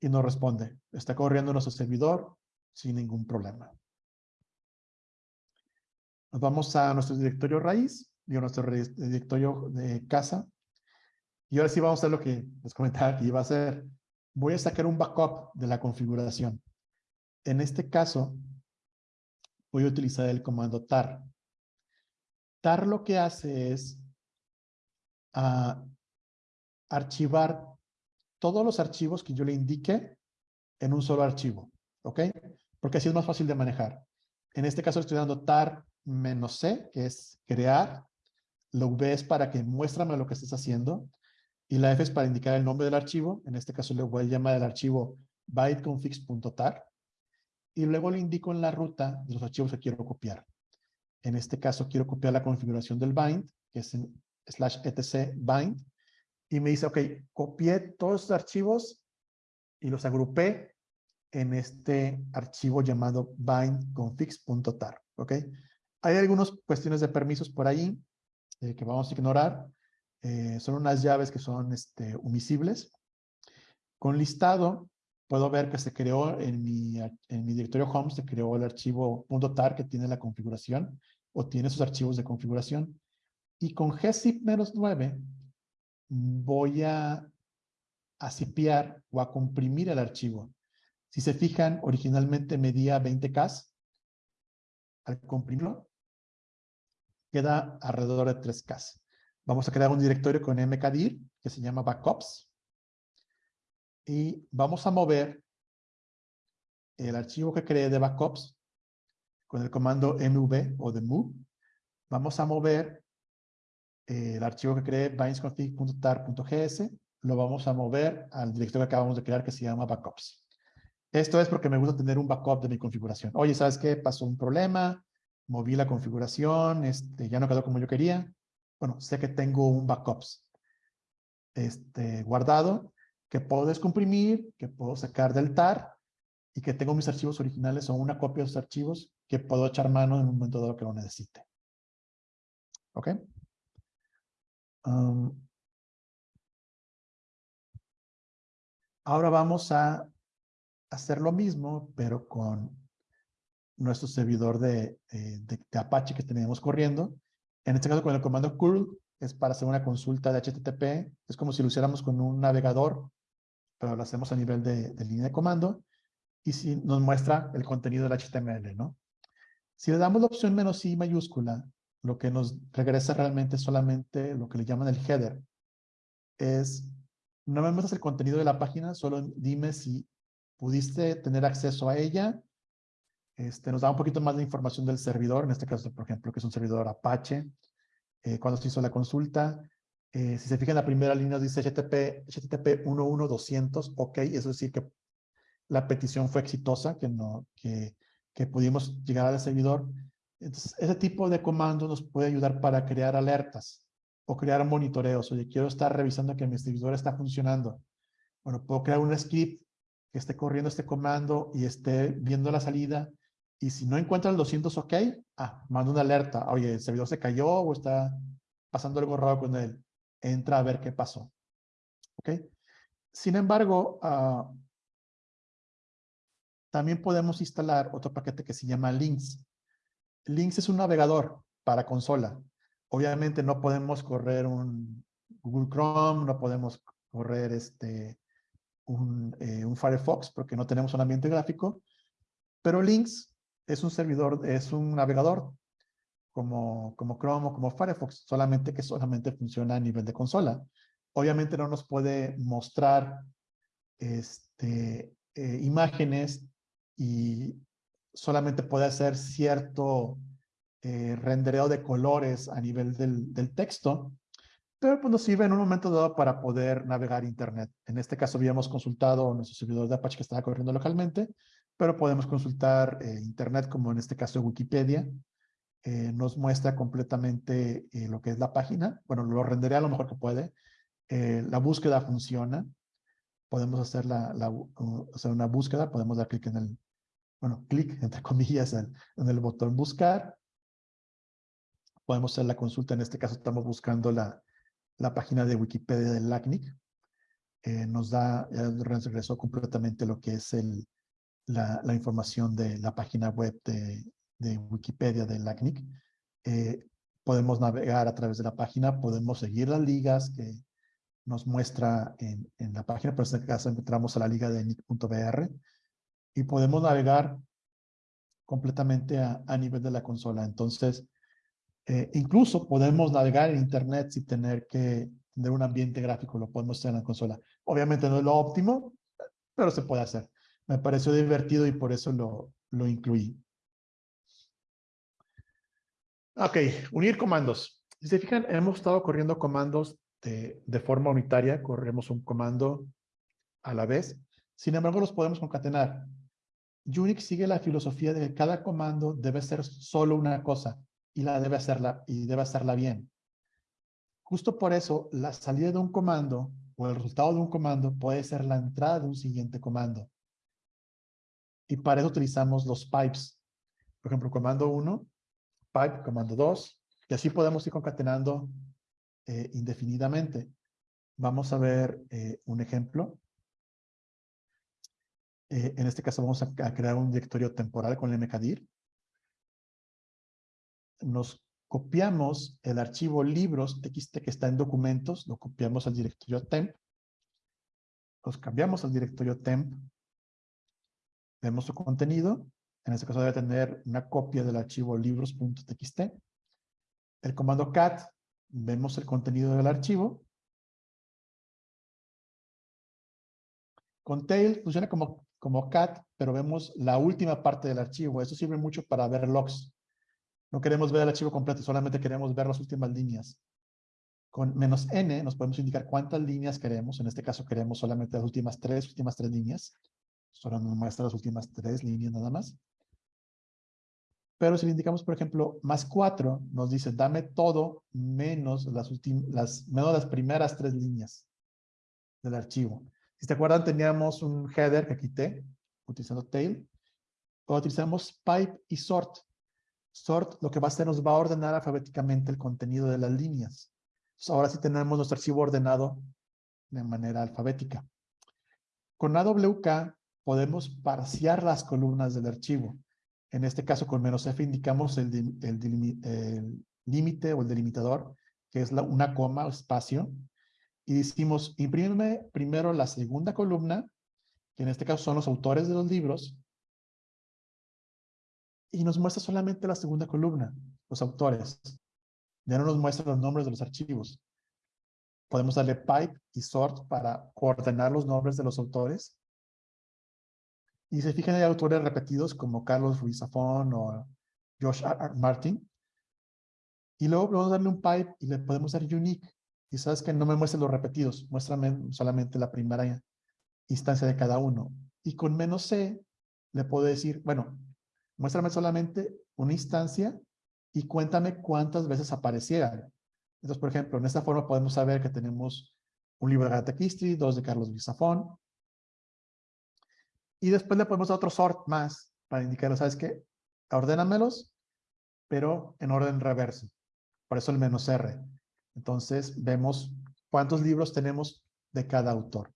Speaker 3: y nos responde. Está corriendo nuestro servidor sin ningún problema. Nos vamos a nuestro directorio raíz a nuestro directorio de casa. Y ahora sí vamos a hacer lo que les comentaba que iba a hacer. Voy a sacar un backup de la configuración. En este caso, voy a utilizar el comando tar. TAR lo que hace es ah, archivar todos los archivos que yo le indique en un solo archivo, ¿ok? Porque así es más fácil de manejar. En este caso estoy dando tar "-c", que es crear, la V es para que muéstrame lo que estés haciendo, y la F es para indicar el nombre del archivo, en este caso le voy a llamar el archivo byteconfig.tar, y luego le indico en la ruta de los archivos que quiero copiar. En este caso quiero copiar la configuración del bind, que es en slash etc bind, y me dice, ok, copié todos los archivos y los agrupé en este archivo llamado bindconfigs.tar, ¿ok? Hay algunas cuestiones de permisos por ahí eh, que vamos a ignorar. Eh, son unas llaves que son este, omisibles. Con listado, puedo ver que se creó en mi, en mi directorio home, se creó el archivo .tar que tiene la configuración o tiene sus archivos de configuración. Y con gzip-9 voy a, a o a comprimir el archivo. Si se fijan, originalmente medía 20K. Al comprimirlo, queda alrededor de 3K. Vamos a crear un directorio con mkdir que se llama backups. Y vamos a mover el archivo que creé de backups con el comando mv o de move. Vamos a mover el archivo que creé bindsconfig.tar.gs. Lo vamos a mover al directorio que acabamos de crear que se llama backups. Esto es porque me gusta tener un backup de mi configuración. Oye, ¿sabes qué? Pasó un problema, moví la configuración, este, ya no quedó como yo quería. Bueno, sé que tengo un backups este, guardado, que puedo descomprimir, que puedo sacar del TAR y que tengo mis archivos originales o una copia de esos archivos que puedo echar mano en un momento dado que lo necesite. ¿Ok? Ahora vamos a hacer lo mismo, pero con nuestro servidor de, eh, de, Apache que tenemos corriendo. En este caso con el comando curl es para hacer una consulta de HTTP. Es como si lo hiciéramos con un navegador, pero lo hacemos a nivel de, línea de comando. Y si nos muestra el contenido del HTML, ¿no? Si le damos la opción menos i mayúscula, lo que nos regresa realmente solamente lo que le llaman el header. Es, no me muestras el contenido de la página, solo dime si pudiste tener acceso a ella. Este, nos da un poquito más de información del servidor, en este caso, por ejemplo, que es un servidor Apache, eh, cuando se hizo la consulta. Eh, si se fijan la primera línea dice HTTP, HTTP 11200, ok, eso es decir que la petición fue exitosa, que, no, que, que pudimos llegar al servidor. Entonces, ese tipo de comando nos puede ayudar para crear alertas o crear monitoreos. Oye, quiero estar revisando que mi servidor está funcionando. Bueno, puedo crear un script que esté corriendo este comando y esté viendo la salida. Y si no encuentra el 200 OK, ah, manda una alerta. Oye, el servidor se cayó o está pasando algo raro con él. Entra a ver qué pasó. ¿Ok? Sin embargo, uh, también podemos instalar otro paquete que se llama Links. Links es un navegador para consola. Obviamente no podemos correr un Google Chrome, no podemos correr este, eh, un, Firefox porque no tenemos un ambiente gráfico, pero Links es un servidor, es un navegador como, como Chrome o como Firefox, solamente que solamente funciona a nivel de consola. Obviamente no nos puede mostrar este, eh, imágenes y solamente puede hacer cierto eh, rendereo de colores a nivel del, texto, pero pues nos sirve en un momento dado para poder navegar Internet. En este caso habíamos consultado nuestro servidor de Apache que estaba corriendo localmente, pero podemos consultar eh, Internet como en este caso Wikipedia. Eh, nos muestra completamente eh, lo que es la página. Bueno, lo rendería lo mejor que puede. la búsqueda funciona. Podemos hacer, la, la hacer una búsqueda, podemos dar clic en el, bueno, clic <laughs> entre comillas en, en el botón buscar. Podemos hacer la consulta, en este caso estamos buscando la, la página de Wikipedia del LACNIC. Eh, nos da, regresó completamente lo que es el, la, la, información de la página web de, de Wikipedia del LACNIC. Eh, podemos navegar a través de la página, podemos seguir las ligas que nos muestra en, en la página, pero en este caso entramos a la liga de nic.br y podemos navegar completamente a, a nivel de la consola. Entonces, eh, incluso podemos navegar en Internet sin tener que tener un ambiente gráfico, lo podemos hacer en la consola. Obviamente no es lo óptimo, pero se puede hacer. Me pareció divertido y por eso lo, lo incluí. Ok, unir comandos. Si se fijan, hemos estado corriendo comandos de, de forma unitaria, corremos un comando a la vez. Sin embargo, los podemos concatenar. Unix sigue la filosofía de que cada comando debe ser solo una cosa y la debe hacerla y debe hacerla bien. Justo por eso, la salida de un comando o el resultado de un comando puede ser la entrada de un siguiente comando. Y para eso utilizamos los pipes. Por ejemplo, comando 1, pipe, comando 2, y así podemos ir concatenando eh, indefinidamente. Vamos a ver eh, un ejemplo. Eh, en este caso vamos a, a, crear un directorio temporal con el mkdir. Nos copiamos el archivo libros txt que está en documentos, lo copiamos al directorio temp, los cambiamos al directorio temp, vemos su contenido, en este caso debe tener una copia del archivo libros.txt, el comando cat, vemos el contenido del archivo, con tail funciona como, como cat, pero vemos la última parte del archivo, eso sirve mucho para ver logs, no queremos ver el archivo completo, solamente queremos ver las últimas líneas. Con menos n nos podemos indicar cuántas líneas queremos. En este caso queremos solamente las últimas tres, últimas tres líneas. Solo nos muestra las últimas tres líneas nada más. Pero si le indicamos, por ejemplo, más cuatro, nos dice, dame todo menos las, las, menos las primeras tres líneas del archivo. Si te acuerdan, teníamos un header que quité, utilizando tail. O utilizamos pipe y sort. Sort lo que va a hacer nos va a ordenar alfabéticamente el contenido de las líneas. ahora sí tenemos nuestro archivo ordenado de manera alfabética. Con AWK podemos parciar las columnas del archivo. En este caso con menos F indicamos el, límite o el delimitador, que es la, una coma o espacio. Y decimos, imprímeme primero la segunda columna, que en este caso son los autores de los libros, y nos muestra solamente la segunda columna, los autores. Ya no nos muestra los nombres de los archivos. Podemos darle pipe y sort para ordenar los nombres de los autores. Y se fijan hay autores repetidos como Carlos Ruiz Zafón o Josh R. Martin. Y luego podemos darle un pipe y le podemos dar unique. Y sabes que no me muestre los repetidos, muéstrame solamente la primera instancia de cada uno. Y con menos C le puedo decir, bueno, muéstrame solamente una instancia y cuéntame cuántas veces aparecieran. Entonces, por ejemplo, en esta forma podemos saber que tenemos un libro de Agatha Christie, dos de Carlos Bizafón. Y después le podemos dar otro sort más para indicar, ¿sabes qué? Ordénamelos, pero en orden reverso. Por eso el menos R. Entonces, vemos cuántos libros tenemos de cada autor.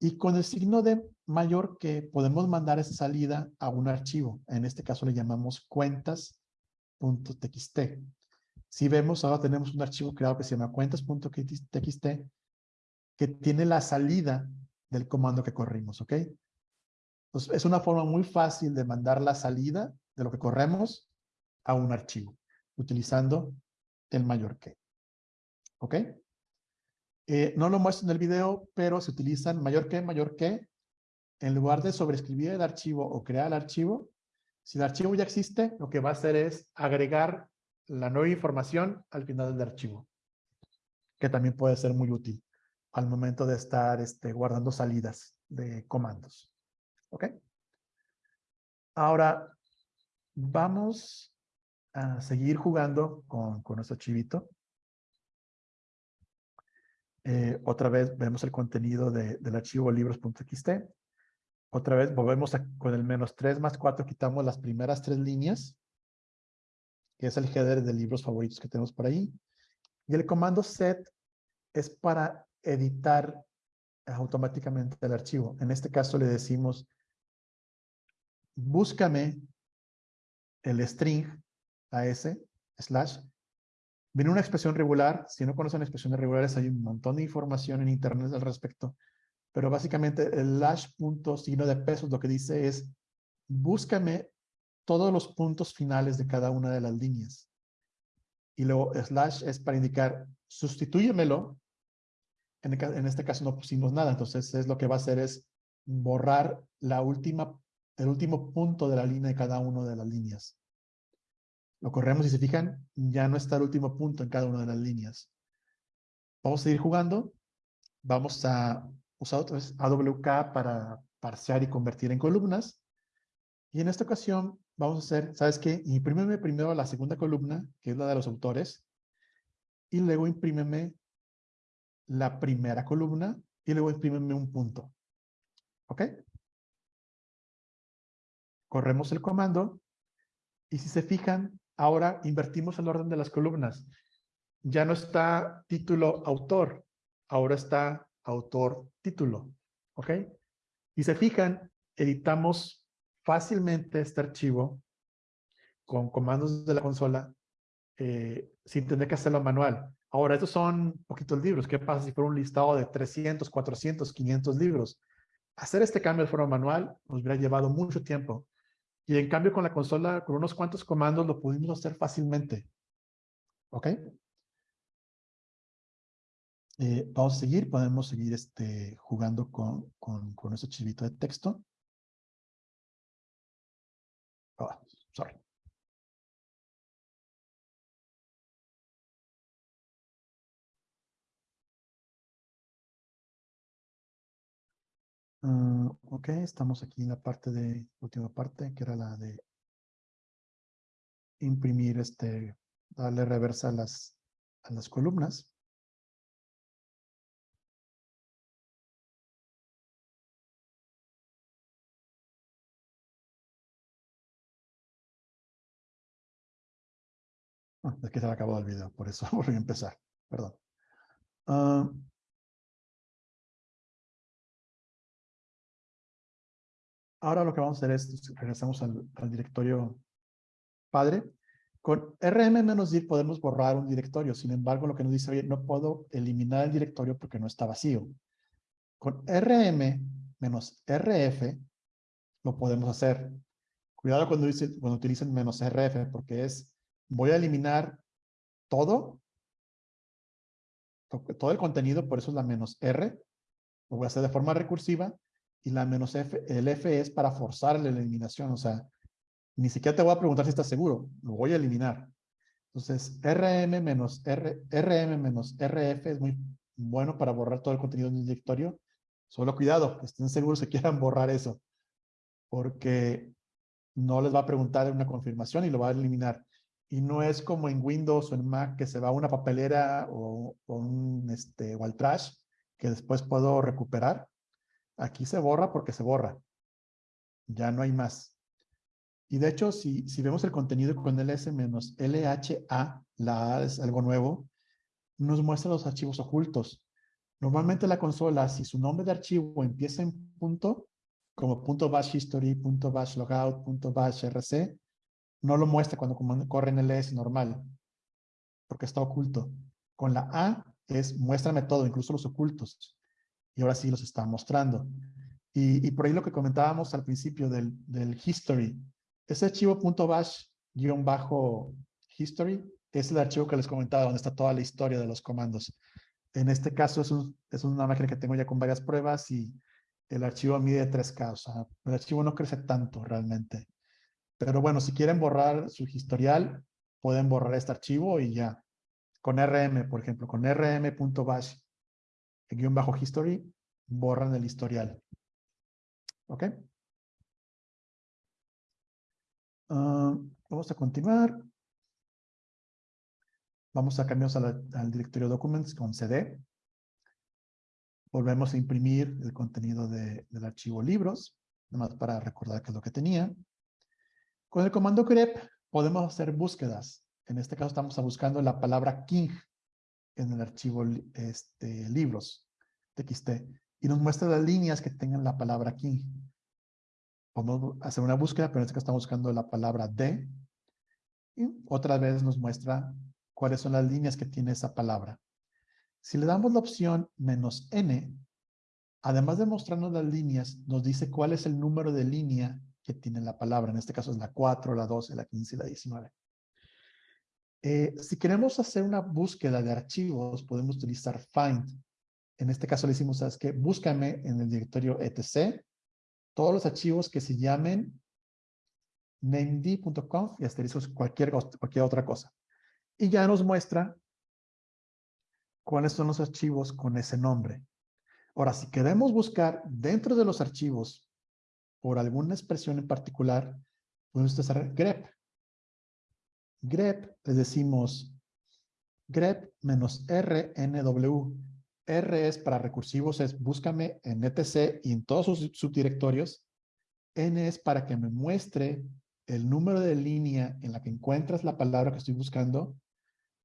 Speaker 3: Y con el signo de mayor que podemos mandar esa salida a un archivo. En este caso le llamamos cuentas.txt. Si vemos, ahora tenemos un archivo creado que se llama cuentas.txt que tiene la salida del comando que corrimos, ¿ok? Es una forma muy fácil de mandar la salida de lo que corremos a un archivo, utilizando el mayor que. ¿Ok? Eh, no lo muestro en el video, pero se utilizan mayor que, mayor que, en lugar de sobreescribir el archivo o crear el archivo, si el archivo ya existe, lo que va a hacer es agregar la nueva información al final del archivo, que también puede ser muy útil al momento de estar este, guardando salidas de comandos. ¿Ok? Ahora, vamos a seguir jugando con, con nuestro chivito. Eh, otra vez vemos el contenido del archivo libros.txt. Otra vez volvemos con el menos 3 más 4, quitamos las primeras tres líneas, que es el header de libros favoritos que tenemos por ahí. Y el comando set es para editar automáticamente el archivo. En este caso le decimos, búscame el string a ese, slash, Viene una expresión regular. Si no conocen expresiones regulares, hay un montón de información en internet al respecto. Pero básicamente el lash punto signo de pesos lo que dice es búscame todos los puntos finales de cada una de las líneas. Y luego slash es para indicar sustitúyemelo. En, en este caso no pusimos nada, entonces es lo que va a hacer es borrar la última, el último punto de la línea de cada una de las líneas. Lo corremos y se fijan, ya no está el último punto en cada una de las líneas. Vamos a seguir jugando. Vamos a usar otra vez AWK para parsear y convertir en columnas. Y en esta ocasión vamos a hacer, ¿sabes qué? Imprímeme primero la segunda columna, que es la de los autores. Y luego imprímeme la primera columna y luego imprímeme un punto. ¿Ok? Corremos el comando y si se fijan, ahora invertimos el orden de las columnas. Ya no está título autor, ahora está autor título. ¿Ok? Y se fijan, editamos fácilmente este archivo con comandos de la consola eh, sin tener que hacerlo manual. Ahora, estos son poquitos libros. ¿Qué pasa si fuera un listado de 300, 400, 500 libros? Hacer este cambio de forma manual nos hubiera llevado mucho tiempo. Y en cambio con la consola, con unos cuantos comandos, lo pudimos hacer fácilmente. ¿Ok? Eh, vamos a seguir, podemos seguir este, jugando con, con, con ese chivito de texto. Oh, sorry. Ok, estamos aquí en la parte de, última parte, que era la de imprimir este, darle reversa a las, a las columnas. Ah, es que se ha acabado el video, por eso <laughs> volví a empezar, perdón. Uh, Ahora lo que vamos a hacer es, regresamos al, directorio padre. Con rm-dir podemos borrar un directorio. Sin embargo, lo que nos dice, oye, no puedo eliminar el directorio porque no está vacío. Con rm-rf lo podemos hacer. Cuidado cuando, dice, cuando utilicen menos rf porque es, voy a eliminar todo, todo el contenido, por eso es la menos r. Lo voy a hacer de forma recursiva y la menos el F es para forzar la eliminación, o sea, ni siquiera te voy a preguntar si estás seguro, lo voy a eliminar. Entonces, RM menos R, RM menos RF es muy bueno para borrar todo el contenido del directorio. Solo cuidado, estén seguros que quieran borrar eso, porque no les va a preguntar una confirmación y lo va a eliminar. Y no es como en Windows o en Mac que se va a una papelera o, o un, este, o al trash que después puedo recuperar. Aquí se borra porque se borra. Ya no hay más. Y de hecho, si, si vemos el contenido con ls menos LHA, la A es algo nuevo, nos muestra los archivos ocultos. Normalmente la consola, si su nombre de archivo empieza en punto, como punto bash history, punto bash logout, punto bash rc, no lo muestra cuando corre en ls normal, porque está oculto. Con la A es muéstrame todo, incluso los ocultos y ahora sí los está mostrando. Y, por ahí lo que comentábamos al principio del, history, ese archivo .bash guion bajo history es el archivo que les comentaba donde está toda la historia de los comandos. En este caso es, es una máquina que tengo ya con varias pruebas y el archivo mide 3K, o sea, el archivo no crece tanto realmente. Pero bueno, si quieren borrar su historial, pueden borrar este archivo y ya. Con rm, por ejemplo, con rm.bash guion bajo history, borran el historial. ¿Ok? Ah, vamos a continuar. Vamos a cambiar al directorio documents con cd. Volvemos a imprimir el contenido del archivo libros, nada más para recordar qué es lo que tenía. Con el comando grep podemos hacer búsquedas. En este caso estamos buscando la palabra king en el archivo este, libros txt y nos muestra las líneas que tengan la palabra king. Podemos hacer una búsqueda, pero en este caso estamos buscando la palabra de. Y otra vez nos muestra cuáles son las líneas que tiene esa palabra. Si le damos la opción menos n, además de mostrarnos las líneas, nos dice cuál es el número de línea que tiene la palabra. En este caso es la 4, la 12, la 15 y la 19. Eh, si queremos hacer una búsqueda de archivos, podemos utilizar find. En este caso le decimos, ¿sabes qué? Búscame en el directorio etc. Todos los archivos que se llamen named.conf y asteriscos cualquier, cualquier otra cosa. Y ya nos muestra cuáles son los archivos con ese nombre. Ahora, si queremos buscar dentro de los archivos por alguna expresión en particular, podemos utilizar grep grep le decimos grep menos rnw R es para recursivos, es búscame en etc y en todos sus subdirectorios. N es para que me muestre el número de línea en la que encuentras la palabra que estoy buscando.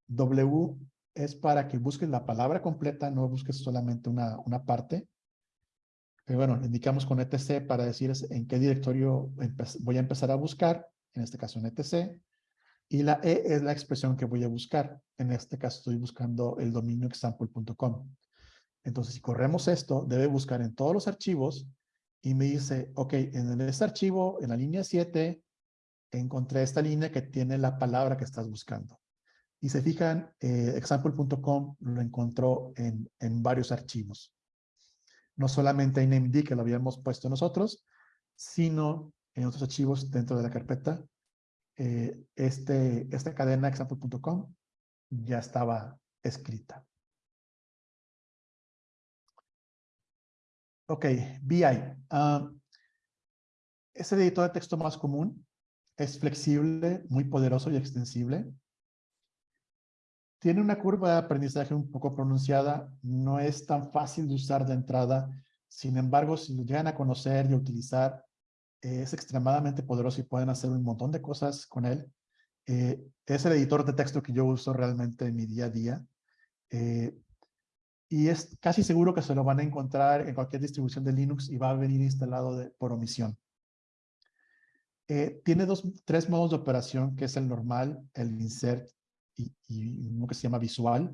Speaker 3: W es para que busques la palabra completa, no busques solamente una, una parte. Pero bueno, indicamos con etc para decir en qué directorio voy a empezar a buscar, en este caso en etc. Y la E es la expresión que voy a buscar. En este caso estoy buscando el dominio example.com. Entonces, si corremos esto, debe buscar en todos los archivos y me dice, ok, en este archivo, en la línea 7, encontré esta línea que tiene la palabra que estás buscando. Y se fijan, eh, example.com lo encontró en, en, varios archivos. No solamente en NameD que lo habíamos puesto nosotros, sino en otros archivos dentro de la carpeta. Eh, este, esta cadena example.com ya estaba escrita. Ok, BI. Uh, es el editor de texto más común. Es flexible, muy poderoso y extensible. Tiene una curva de aprendizaje un poco pronunciada. No es tan fácil de usar de entrada. Sin embargo, si lo llegan a conocer y a utilizar, es extremadamente poderoso y pueden hacer un montón de cosas con él. Eh, es el editor de texto que yo uso realmente en mi día a día. Eh, y es casi seguro que se lo van a encontrar en cualquier distribución de Linux y va a venir instalado por omisión. Eh, tiene dos, tres modos de operación, que es el normal, el insert y, uno que se llama visual.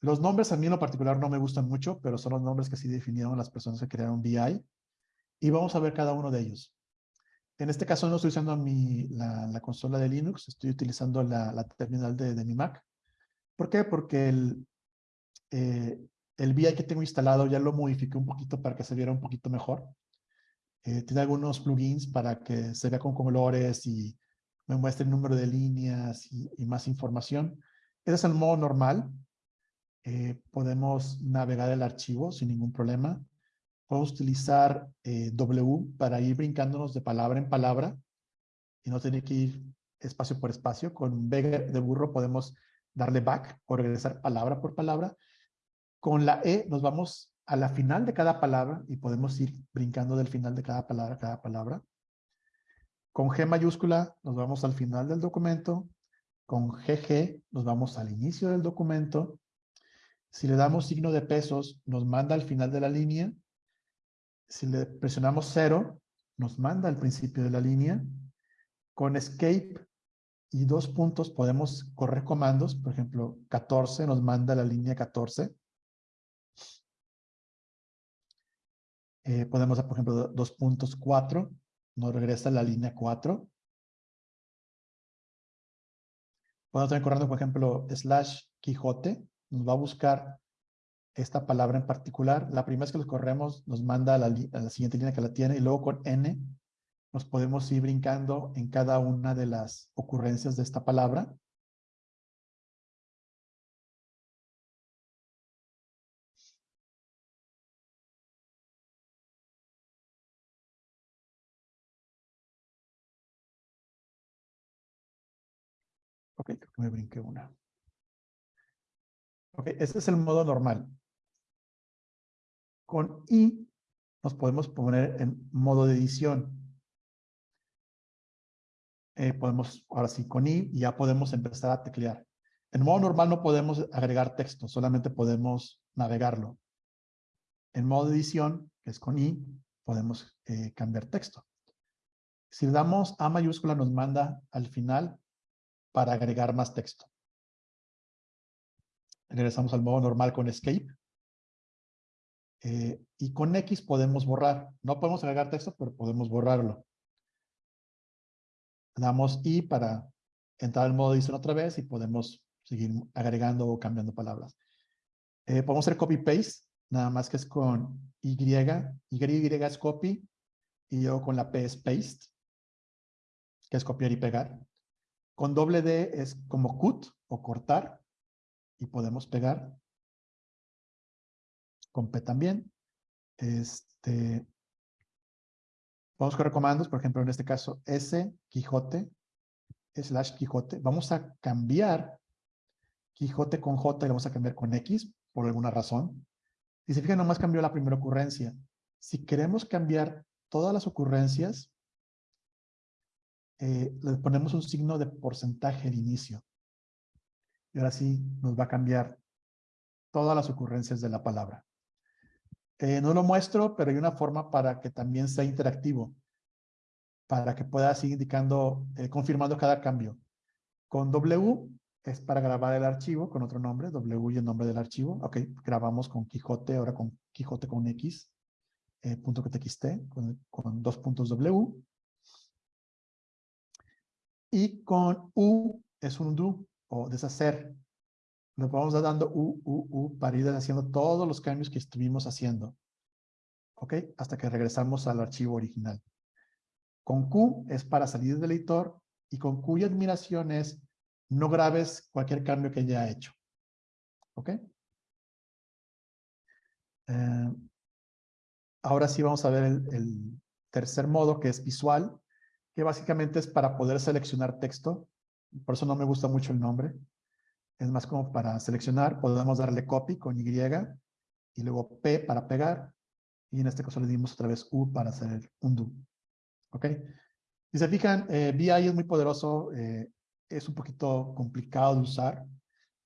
Speaker 3: Los nombres a mí en lo particular no me gustan mucho, pero son los nombres que sí definieron las personas que crearon VI. Y vamos a ver cada uno de ellos. En este caso no estoy usando la, consola de Linux, estoy utilizando la, terminal de, de, mi Mac. ¿Por qué? Porque el, eh, el VI que tengo instalado ya lo modifiqué un poquito para que se viera un poquito mejor. Eh, tiene algunos plugins para que se vea con colores y me muestre el número de líneas y, más información. Ese es el modo normal. Eh, podemos navegar el archivo sin ningún problema. Podemos utilizar W para ir brincándonos de palabra en palabra y no tener que ir espacio por espacio. Con B de burro podemos darle back o regresar palabra por palabra con la E nos vamos a la final de cada palabra y podemos ir brincando del final de cada palabra a cada palabra. Con G mayúscula nos vamos al final del documento. Con GG nos vamos al inicio del documento. Si le damos signo de pesos, nos manda al final de la línea. Si le presionamos cero, nos manda al principio de la línea. Con escape y dos puntos podemos correr comandos. Por ejemplo, 14 nos manda la línea 14. Eh, podemos, por ejemplo, dos puntos cuatro, nos regresa la línea 4. Podemos estar corriendo, por ejemplo, slash Quijote, nos va a buscar esta palabra en particular. La primera vez que los corremos nos manda a la siguiente línea que la tiene y luego con N nos podemos ir brincando en cada una de las ocurrencias de esta palabra. Me brinqué una. Ok, este es el modo normal. Con I nos podemos poner en modo de edición. Eh, podemos, ahora sí, con I ya podemos empezar a teclear. En modo normal no podemos agregar texto, solamente podemos navegarlo. En modo de edición, que es con I, podemos eh, cambiar texto. Si le damos A mayúscula, nos manda al final para agregar más texto. Regresamos al modo normal con Escape. Eh, y con X podemos borrar. No podemos agregar texto, pero podemos borrarlo. Damos I para entrar al modo edición otra vez y podemos seguir agregando o cambiando palabras. Eh, podemos hacer copy-paste, nada más que es con Y. Y, es copy y yo con la P es paste, que es copiar y pegar. Con doble D es como cut o cortar y podemos pegar. Con P también. Este, vamos con comandos, por ejemplo, en este caso S, Quijote, slash Quijote. Vamos a cambiar Quijote con J y lo vamos a cambiar con X por alguna razón. Si se fijan, nomás cambió la primera ocurrencia. Si queremos cambiar todas las ocurrencias, eh, le ponemos un signo de porcentaje de inicio. Y ahora sí nos va a cambiar todas las ocurrencias de la palabra. Eh, no lo muestro, pero hay una forma para que también sea interactivo, para que pueda seguir indicando, eh, confirmando cada cambio. Con W es para grabar el archivo con otro nombre, W y el nombre del archivo. Ok, grabamos con Quijote, ahora con Quijote con X, eh, punto .txt, con, con dos puntos W. Y con U es un do o deshacer. Nos vamos dando U, U, U para ir haciendo todos los cambios que estuvimos haciendo. ¿Ok? Hasta que regresamos al archivo original. Con Q es para salir del editor y con Q y admiración es no grabes cualquier cambio que haya hecho. ¿Ok? Eh, ahora sí vamos a ver el tercer modo que es visual que básicamente es para poder seleccionar texto. Por eso no me gusta mucho el nombre. Es más como para seleccionar, podemos darle copy con Y y luego P para pegar. Y en este caso le dimos otra vez U para hacer un do. ¿Ok? Si se fijan, eh, VI es muy poderoso, eh, es un poquito complicado de usar.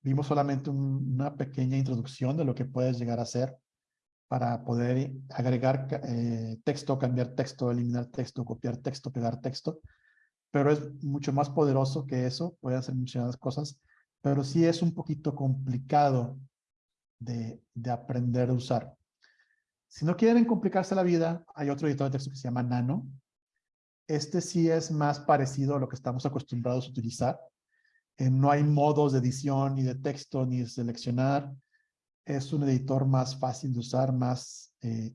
Speaker 3: Vimos solamente una pequeña introducción de lo que puedes llegar a hacer para poder agregar eh, texto, cambiar texto, eliminar texto, copiar texto, pegar texto. Pero es mucho más poderoso que eso, puede hacer muchas cosas, pero sí es un poquito complicado de, de aprender a usar. Si no quieren complicarse la vida, hay otro editor de texto que se llama Nano. Este sí es más parecido a lo que estamos acostumbrados a utilizar. No hay modos de edición, ni de texto, ni de seleccionar es un editor más fácil de usar, más, eh,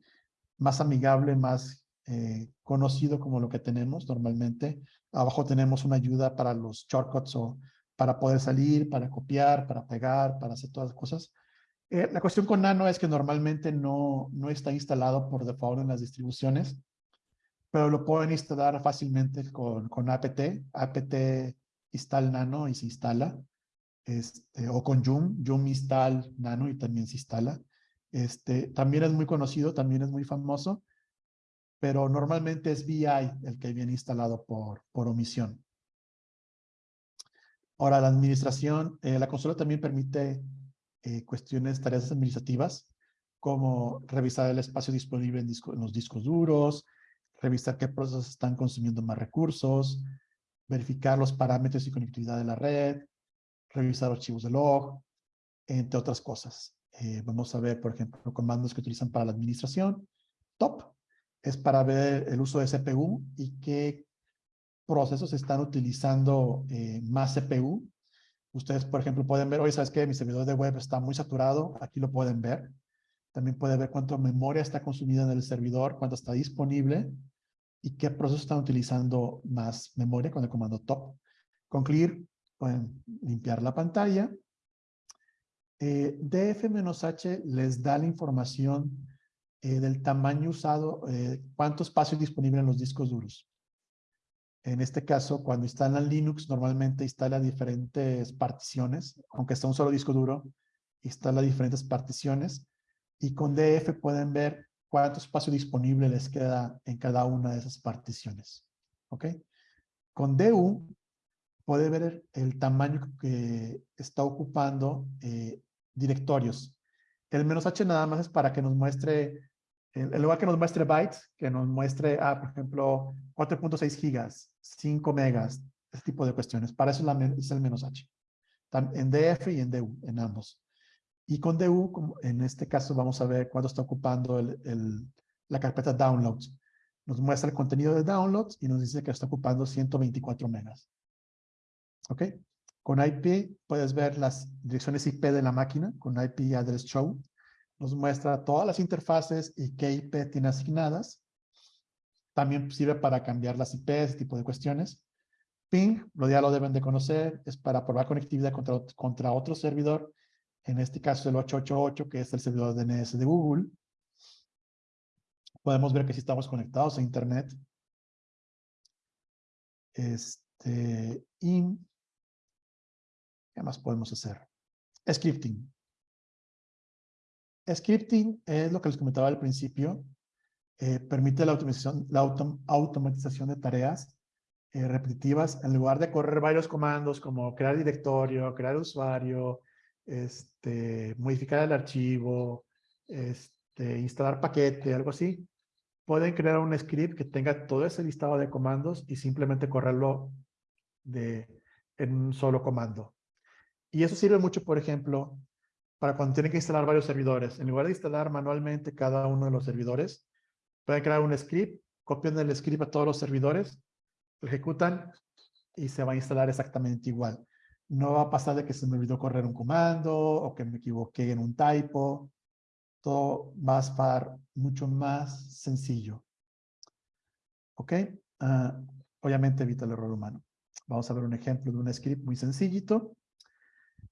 Speaker 3: más amigable, más eh, conocido como lo que tenemos normalmente. Abajo tenemos una ayuda para los shortcuts o para poder salir, para copiar, para pegar, para hacer todas las cosas. Eh, la cuestión con Nano es que normalmente no, no está instalado por default en las distribuciones, pero lo pueden instalar fácilmente con, con apt, apt install Nano y se instala este, o con Joom, Joom install Nano y también se instala. Este, también es muy conocido, también es muy famoso, pero normalmente es VI el que viene instalado por, por omisión. Ahora, la administración, eh, la consola también permite eh, cuestiones, tareas administrativas, como revisar el espacio disponible en, en los discos duros, revisar qué procesos están consumiendo más recursos, verificar los parámetros y conectividad de la red, revisar archivos de log, entre otras cosas. Eh, vamos a ver, por ejemplo, comandos que utilizan para la administración. Top es para ver el uso de CPU y qué procesos están utilizando eh, más CPU. Ustedes, por ejemplo, pueden ver, oye, ¿sabes qué? Mi servidor de web está muy saturado. Aquí lo pueden ver. También puede ver cuánta memoria está consumida en el servidor, cuánto está disponible y qué procesos están utilizando más memoria con el comando top. Con clear pueden limpiar la pantalla. Eh, df-h les da la información eh, del tamaño usado, eh, cuánto espacio disponible en los discos duros. En este caso, cuando instalan Linux, normalmente instala diferentes particiones, aunque está un solo disco duro, instala diferentes particiones. Y con DF pueden ver cuánto espacio disponible les queda en cada una de esas particiones. ¿Ok? Con DU puede ver el tamaño que está ocupando eh, directorios. El menos H nada más es para que nos muestre, en lugar que nos muestre bytes, que nos muestre, ah, por ejemplo, 4.6 gigas, 5 megas, ese tipo de cuestiones. Para eso es el menos H. En DF y en DU, en ambos. Y con DU, en este caso, vamos a ver cuánto está ocupando el, la carpeta downloads. Nos muestra el contenido de downloads y nos dice que está ocupando 124 megas. ¿Ok? Con IP puedes ver las direcciones IP de la máquina, con IP Address Show. Nos muestra todas las interfaces y qué IP tiene asignadas. También sirve para cambiar las IP, ese tipo de cuestiones. Ping, lo ya lo deben de conocer, es para probar conectividad contra, contra otro servidor. En este caso el 888, que es el servidor DNS de Google. Podemos ver que si estamos conectados a Internet. Este, y ¿Qué más podemos hacer? Scripting. scripting es lo que les comentaba al principio. Eh, permite la automatización, de tareas eh, repetitivas en lugar de correr varios comandos como crear directorio, crear usuario, este, modificar el archivo, este, instalar paquete, algo así. Pueden crear un script que tenga todo ese listado de comandos y simplemente correrlo de, en un solo comando. Y eso sirve mucho, por ejemplo, para cuando tienen que instalar varios servidores. En lugar de instalar manualmente cada uno de los servidores, pueden crear un script, copian el script a todos los servidores, lo ejecutan y se va a instalar exactamente igual. No va a pasar de que se me olvidó correr un comando o que me equivoqué en un typo. Todo va a estar mucho más sencillo. ¿Ok? Ah, obviamente evita el error humano. Vamos a ver un ejemplo de un script muy sencillito.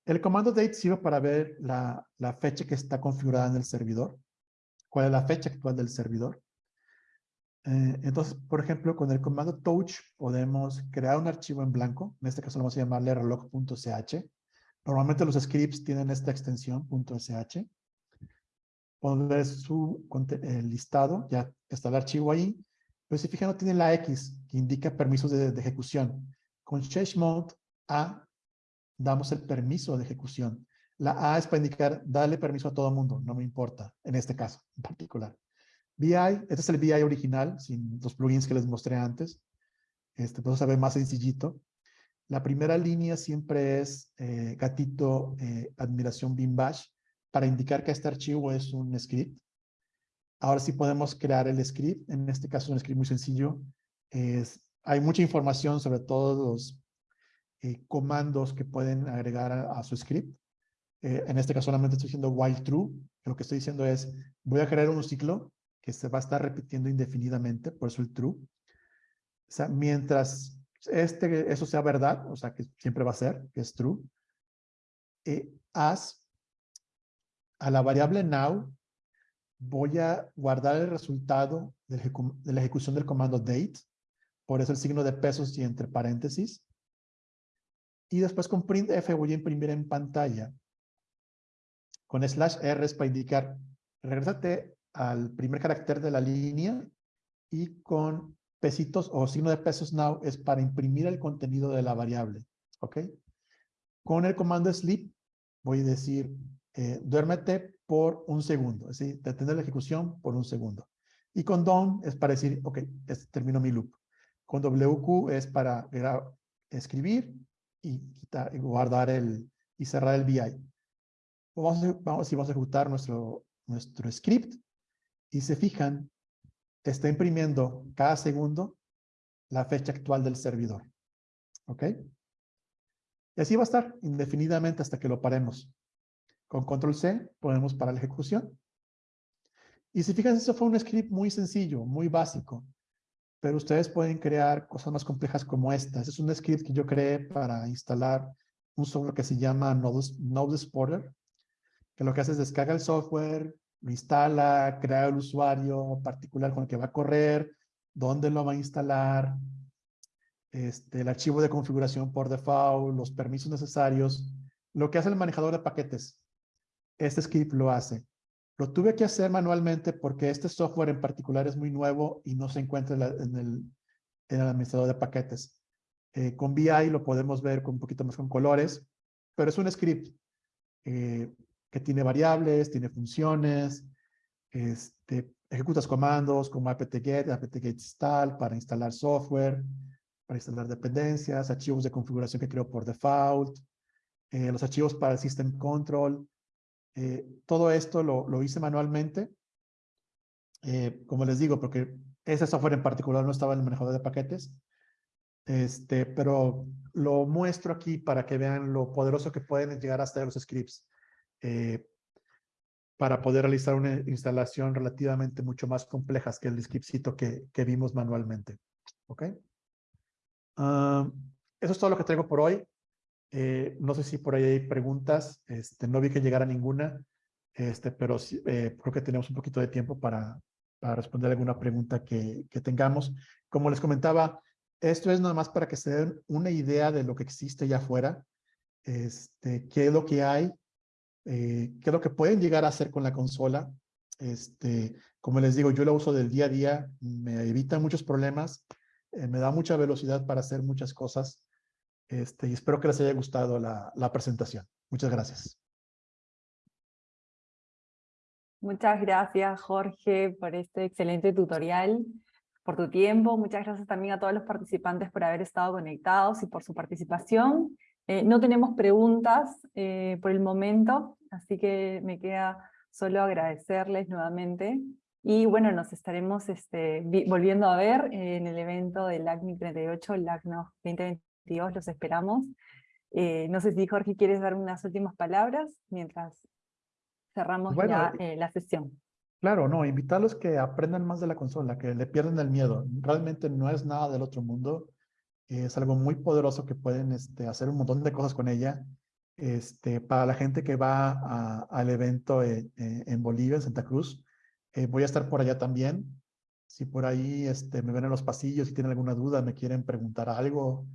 Speaker 3: El comando date sirve para ver la, fecha que está configurada en el servidor. ¿Cuál es la fecha actual del servidor? Eh, entonces, por ejemplo, con el comando touch podemos crear un archivo en blanco. En este caso lo vamos a llamarle reloj.sh. Normalmente los scripts tienen esta extensión .sh. Podemos ver su el listado, ya está el archivo ahí. Pero si fijan, no tiene la X, que indica permisos de, de ejecución. Con chmod A damos el permiso de ejecución. La A es para indicar, dale permiso a todo mundo, no me importa, en este caso en particular. BI, este es el BI original, sin los plugins que les mostré antes. Este, pues ver más sencillito. La primera línea siempre es eh, gatito eh, admiración bin bash para indicar que este archivo es un script. Ahora sí podemos crear el script. En este caso es un script muy sencillo. Es, hay mucha información sobre todos los eh, comandos que pueden agregar a, su script. en este caso solamente estoy diciendo while true. Lo que estoy diciendo es, voy a crear un ciclo que se va a estar repitiendo indefinidamente, por eso el true. O sea, mientras este, eso sea verdad, o sea, que siempre va a ser, que es true, eh, as a la variable now voy a guardar el resultado de la ejecución del comando date, por eso el signo de pesos y entre paréntesis. Y después con printf voy a imprimir en pantalla con slash r es para indicar, regresate al primer carácter de la línea y con pesitos o signo de pesos now es para imprimir el contenido de la variable. ¿Ok? Con el comando sleep voy a decir eh, duérmete por un segundo, es decir, detener la ejecución por un segundo. Y con done es para decir, ok, termino mi loop. Con WQ es para escribir y, guardar el y cerrar el VI. Vamos vamos, vamos a ejecutar nuestro, nuestro script y se fijan, está imprimiendo cada segundo la fecha actual del servidor. ¿Ok? Y así va a estar indefinidamente hasta que lo paremos. Con control C podemos parar la ejecución. Y si fijan, eso fue un script muy sencillo, muy básico. Pero ustedes pueden crear cosas más complejas como esta. Este es un script que yo creé para instalar un software que se llama Node, Node que lo que hace es descarga el software, lo instala, crea el usuario particular con el que va a correr, dónde lo va a instalar, este, el archivo de configuración por default, los permisos necesarios, lo que hace el manejador de paquetes. Este script lo hace. Lo tuve que hacer manualmente porque este software en particular es muy nuevo y no se encuentra en, el, en el, administrador de paquetes. Eh, con VI lo podemos ver con un poquito más con colores, pero es un script. Eh, que tiene variables, tiene funciones, este, ejecutas comandos como apt-get, apt-get install para instalar software, para instalar dependencias, archivos de configuración que creo por default, eh, los archivos para el system control. Eh, todo esto lo, hice manualmente. Eh, como les digo, porque ese software en particular no estaba en el manejador de paquetes. Este, pero lo muestro aquí para que vean lo poderoso que pueden llegar hasta los scripts. Eh, para poder realizar una instalación relativamente mucho más compleja que el scriptcito que, que vimos manualmente. ¿Ok? Ah, eso es todo lo que traigo por hoy. Eh, no sé si por ahí hay preguntas. Este, no vi que llegara ninguna, este, pero eh, creo que tenemos un poquito de tiempo para, para responder alguna pregunta que, tengamos. Como les comentaba, esto es nada más para que se den una idea de lo que existe allá afuera, este, qué es lo que hay eh, qué es lo que pueden llegar a hacer con la consola. Este, como les digo, yo la uso del día a día, me evita muchos problemas, eh, me da mucha velocidad para hacer muchas cosas. Este, y espero que les haya gustado la, la presentación. Muchas gracias.
Speaker 1: Muchas gracias, Jorge, por este excelente tutorial, por tu tiempo. Muchas gracias también a todos los participantes por haber estado conectados y por su participación. Eh, no tenemos preguntas eh, por el momento, así que me queda solo agradecerles nuevamente. Y bueno, nos estaremos este, volviendo a ver en el evento del LACNIC 38, LACNOG 2020. Dios, los esperamos. Eh, no sé si Jorge quieres dar unas últimas palabras mientras cerramos bueno, ya, eh, eh, la sesión.
Speaker 3: Claro, no, invitarlos que aprendan más de la consola, que le pierdan el miedo. Realmente no es nada del otro mundo. Es algo muy poderoso que pueden este, hacer un montón de cosas con ella. Este, para la gente que va a, al evento en, en Bolivia, en Santa Cruz, eh, voy a estar por allá también. Si por ahí este, me ven en los pasillos, si tienen alguna duda, me quieren preguntar algo,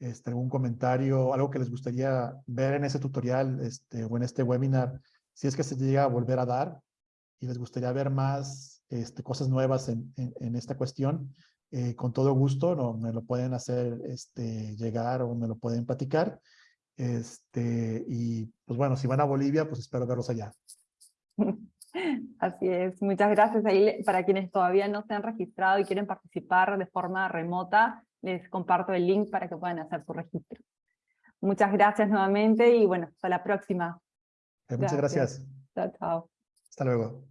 Speaker 3: este, algún comentario, algo que les gustaría ver en ese tutorial este, o en este webinar, si es que se llega a volver a dar y les gustaría ver más este, cosas nuevas en, en, esta cuestión, eh, con todo gusto no, me lo pueden hacer este, llegar o me lo pueden platicar. Este, y pues bueno, si van a Bolivia, pues espero verlos allá. <laughs>
Speaker 1: Así es, muchas gracias. Ahí, para quienes todavía no se han registrado y quieren participar de forma remota, les comparto el link para que puedan hacer su registro. Muchas gracias nuevamente y bueno, hasta la próxima.
Speaker 3: Muchas gracias.
Speaker 1: Chao, chao.
Speaker 3: Hasta luego.